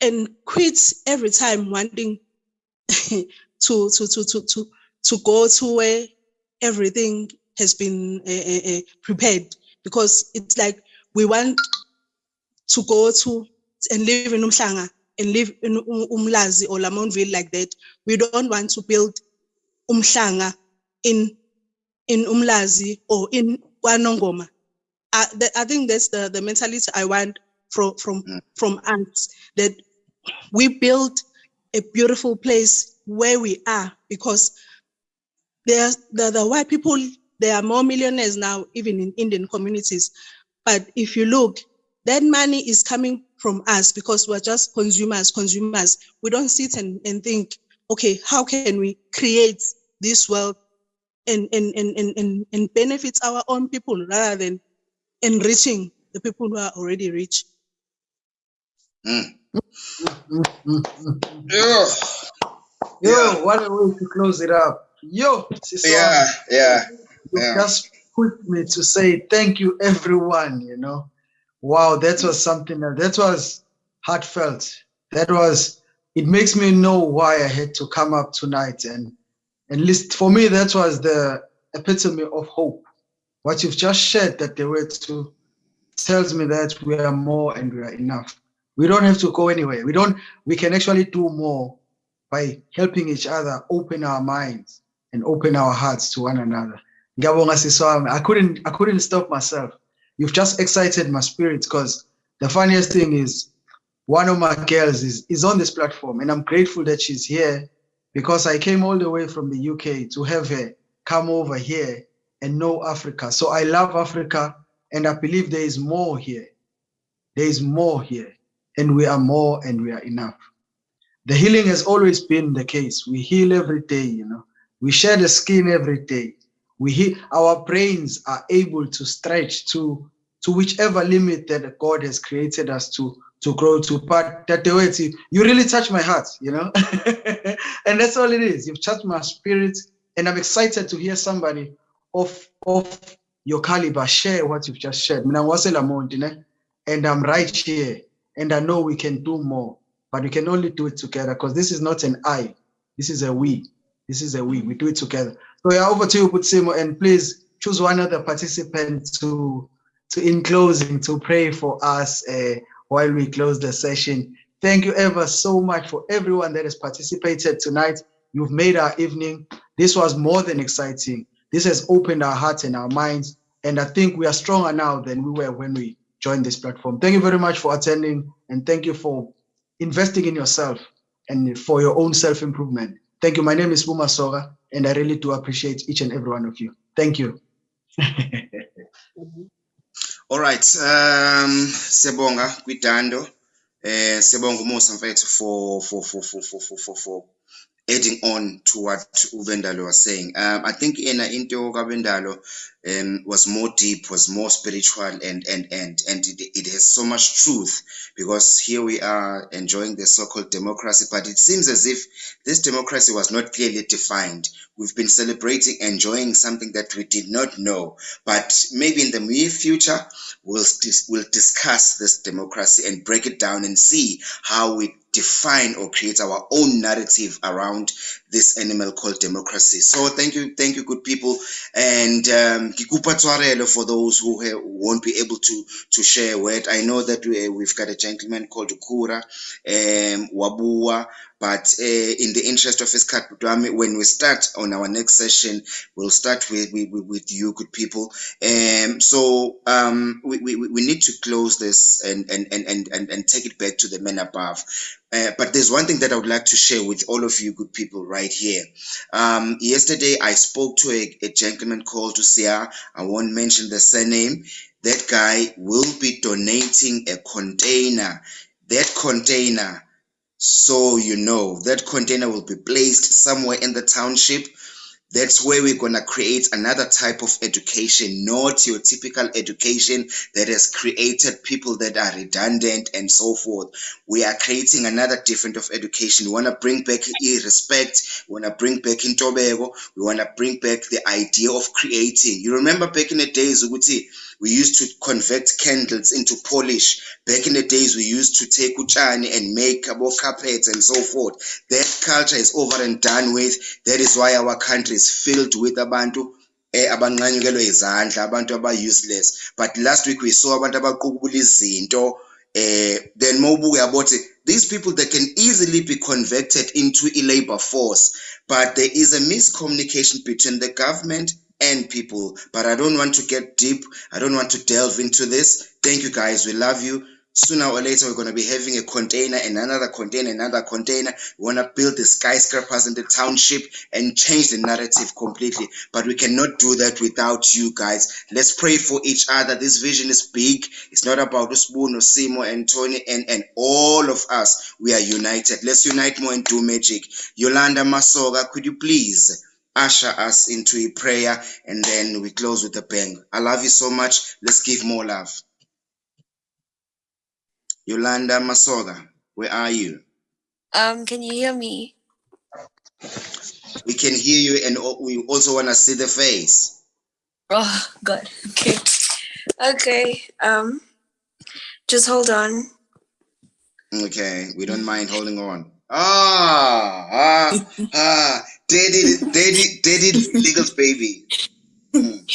and quit every time wanting to, to, to, to, to, to go to where everything has been uh, uh, prepared because it's like we want to go to and live in Umhlanga and live in Umlazi or Lamontville like that. We don't want to build Umhlanga in in Umlazi or in Wanongoma. I, I think that's the, the mentality I want from from mm. from us that we build a beautiful place where we are because there's the, the white people there are more millionaires now even in Indian communities. But if you look that money is coming from us because we're just consumers consumers. We don't sit and, and think okay how can we create this wealth and and, and, and, and and benefits our own people rather than enriching the people who are already rich mm. Yo, yo, what a way to close it up. Yo, Siswa, Yeah, yeah, you yeah. just put me to say thank you, everyone. You know, wow, that was something that, that was heartfelt. That was, it makes me know why I had to come up tonight. And, and least for me, that was the epitome of hope. What you've just shared that the word to tells me that we are more and we are enough. We don't have to go anywhere. We don't, we can actually do more by helping each other open our minds and open our hearts to one another. I couldn't I couldn't stop myself. You've just excited my spirit because the funniest thing is one of my girls is, is on this platform and I'm grateful that she's here because I came all the way from the UK to have her come over here and know Africa. So I love Africa and I believe there is more here. There is more here and we are more and we are enough. The healing has always been the case. We heal every day, you know. We share the skin every day. We heal, our brains are able to stretch to to whichever limit that God has created us to to grow to. part that the way you really touch my heart, you know, and that's all it is. You've touched my spirit, and I'm excited to hear somebody of of your caliber share what you've just shared. And I'm right here, and I know we can do more, but we can only do it together because this is not an I, this is a we. This is a we. We do it together. So yeah, over to you, Butsimo, and please choose one other participant to, to in closing, to pray for us uh, while we close the session. Thank you ever so much for everyone that has participated tonight. You've made our evening. This was more than exciting. This has opened our hearts and our minds. And I think we are stronger now than we were when we joined this platform. Thank you very much for attending. And thank you for investing in yourself and for your own self-improvement. Thank you. My name is Buma Soga, and I really do appreciate each and every one of you. Thank you. Alright, um siyabonga kwidando. Eh siyabonga umusa mfethu for for for for for for for adding on to what Uvendalo was saying. Um I think in into Kabendalo um was more deep, was more spiritual and and and and it, it has so much truth because here we are enjoying the so-called democracy, but it seems as if this democracy was not clearly defined. We've been celebrating, enjoying something that we did not know, but maybe in the near future we'll we'll discuss this democracy and break it down and see how we define or create our own narrative around this animal called democracy. So thank you, thank you, good people, and um, for those who won't be able to to share a word. I know that we, we've got a gentleman called Kura, um, Wabua, but uh, in the interest of his cut, when we start on our next session, we'll start with with, with you, good people. Um, so um, we, we, we need to close this and and, and, and, and and take it back to the men above. Uh, but there's one thing that I would like to share with all of you good people right here. Um, yesterday, I spoke to a, a gentleman called Usia. I won't mention the surname. That guy will be donating a container. That container, so you know, that container will be placed somewhere in the township that's where we're going to create another type of education, not your typical education that has created people that are redundant and so forth. We are creating another different of education. We want to bring back respect. We want to bring back intobeko. We want to bring back the idea of creating. You remember back in the days, Uguti, we used to convert candles into polish. Back in the days, we used to take uchani and make carpets and so forth. That culture is over and done with. That is why our country is filled with abantu eh abanqanyukelwe izandla abantu aba-useless but last week we saw abantu abaqubula izinto eh then mawubuke yabothi these people they can easily be converted into a labor force but there is a miscommunication between the government and people. But I don't want to get deep. I don't want to delve into this. Thank you guys. We love you. Sooner or later, we're going to be having a container and another container, another container. We want to build the skyscrapers in the township and change the narrative completely. But we cannot do that without you guys. Let's pray for each other. This vision is big. It's not about Uspoon or Simo and Tony and, and all of us. We are united. Let's unite more and do magic. Yolanda Masoga, could you please? usher us into a prayer and then we close with a bang. I love you so much. Let's give more love. Yolanda Masoga, where are you? Um, can you hear me? We can hear you and we also want to see the face. Oh, God. Okay. Okay. Um, just hold on. Okay, we don't mind holding on. Ah, ah, ah, daddy, daddy, daddy, legal baby.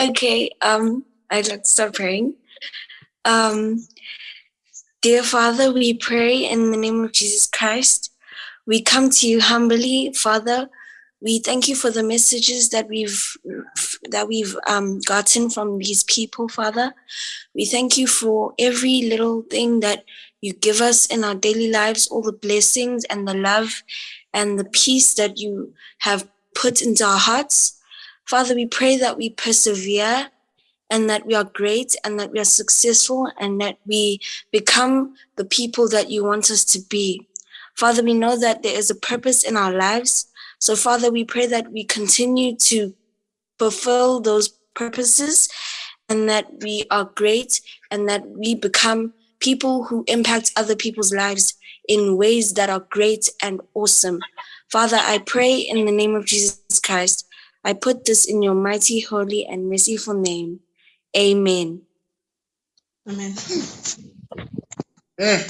Okay. Um, I'd like to start praying. Um, dear Father, we pray in the name of Jesus Christ. We come to you humbly, Father. We thank you for the messages that we've that we've um, gotten from these people, Father. We thank you for every little thing that you give us in our daily lives, all the blessings and the love and the peace that you have put into our hearts. Father, we pray that we persevere and that we are great and that we are successful and that we become the people that you want us to be. Father, we know that there is a purpose in our lives. So, Father, we pray that we continue to fulfill those purposes and that we are great and that we become people who impact other people's lives in ways that are great and awesome. Father, I pray in the name of Jesus Christ. I put this in your mighty, holy, and merciful name. Amen. Amen. Eh,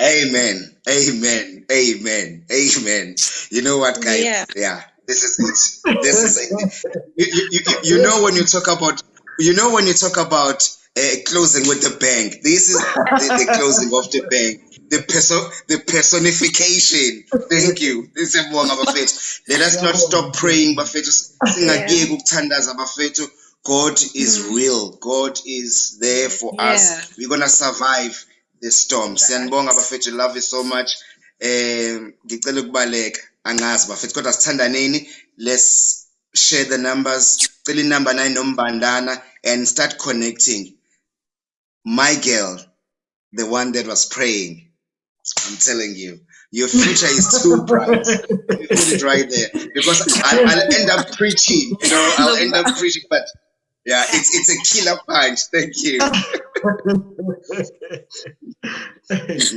Amen. Amen. Amen. Amen. You know what, guys? Yeah. Yeah. This is it. This is it. You, you, you, you know when you talk about you know when you talk about uh, closing with the bank. This is the, the closing of the bank. The perso- the personification. Thank you. This is Mbonga bafethu. Let us not stop praying, bafethu. Singakiyeki ukuthandaza bafethu. God is real. God is there for Yeah. us. We're gonna survive the storm. Siyanibonga bafethu. Love you so much. Um, ngicela ukubaleka angazi bafethu kodwa sithandaneni. Let's share the numbers. Cela inumber 9 nombandana and start connecting. My girl, the one that was praying. I'm telling you, your future is too bright. You put it right there because I'll, I'll end up preaching. You know, I'll end up preaching, but yeah, it's it's a killer punch. Thank you.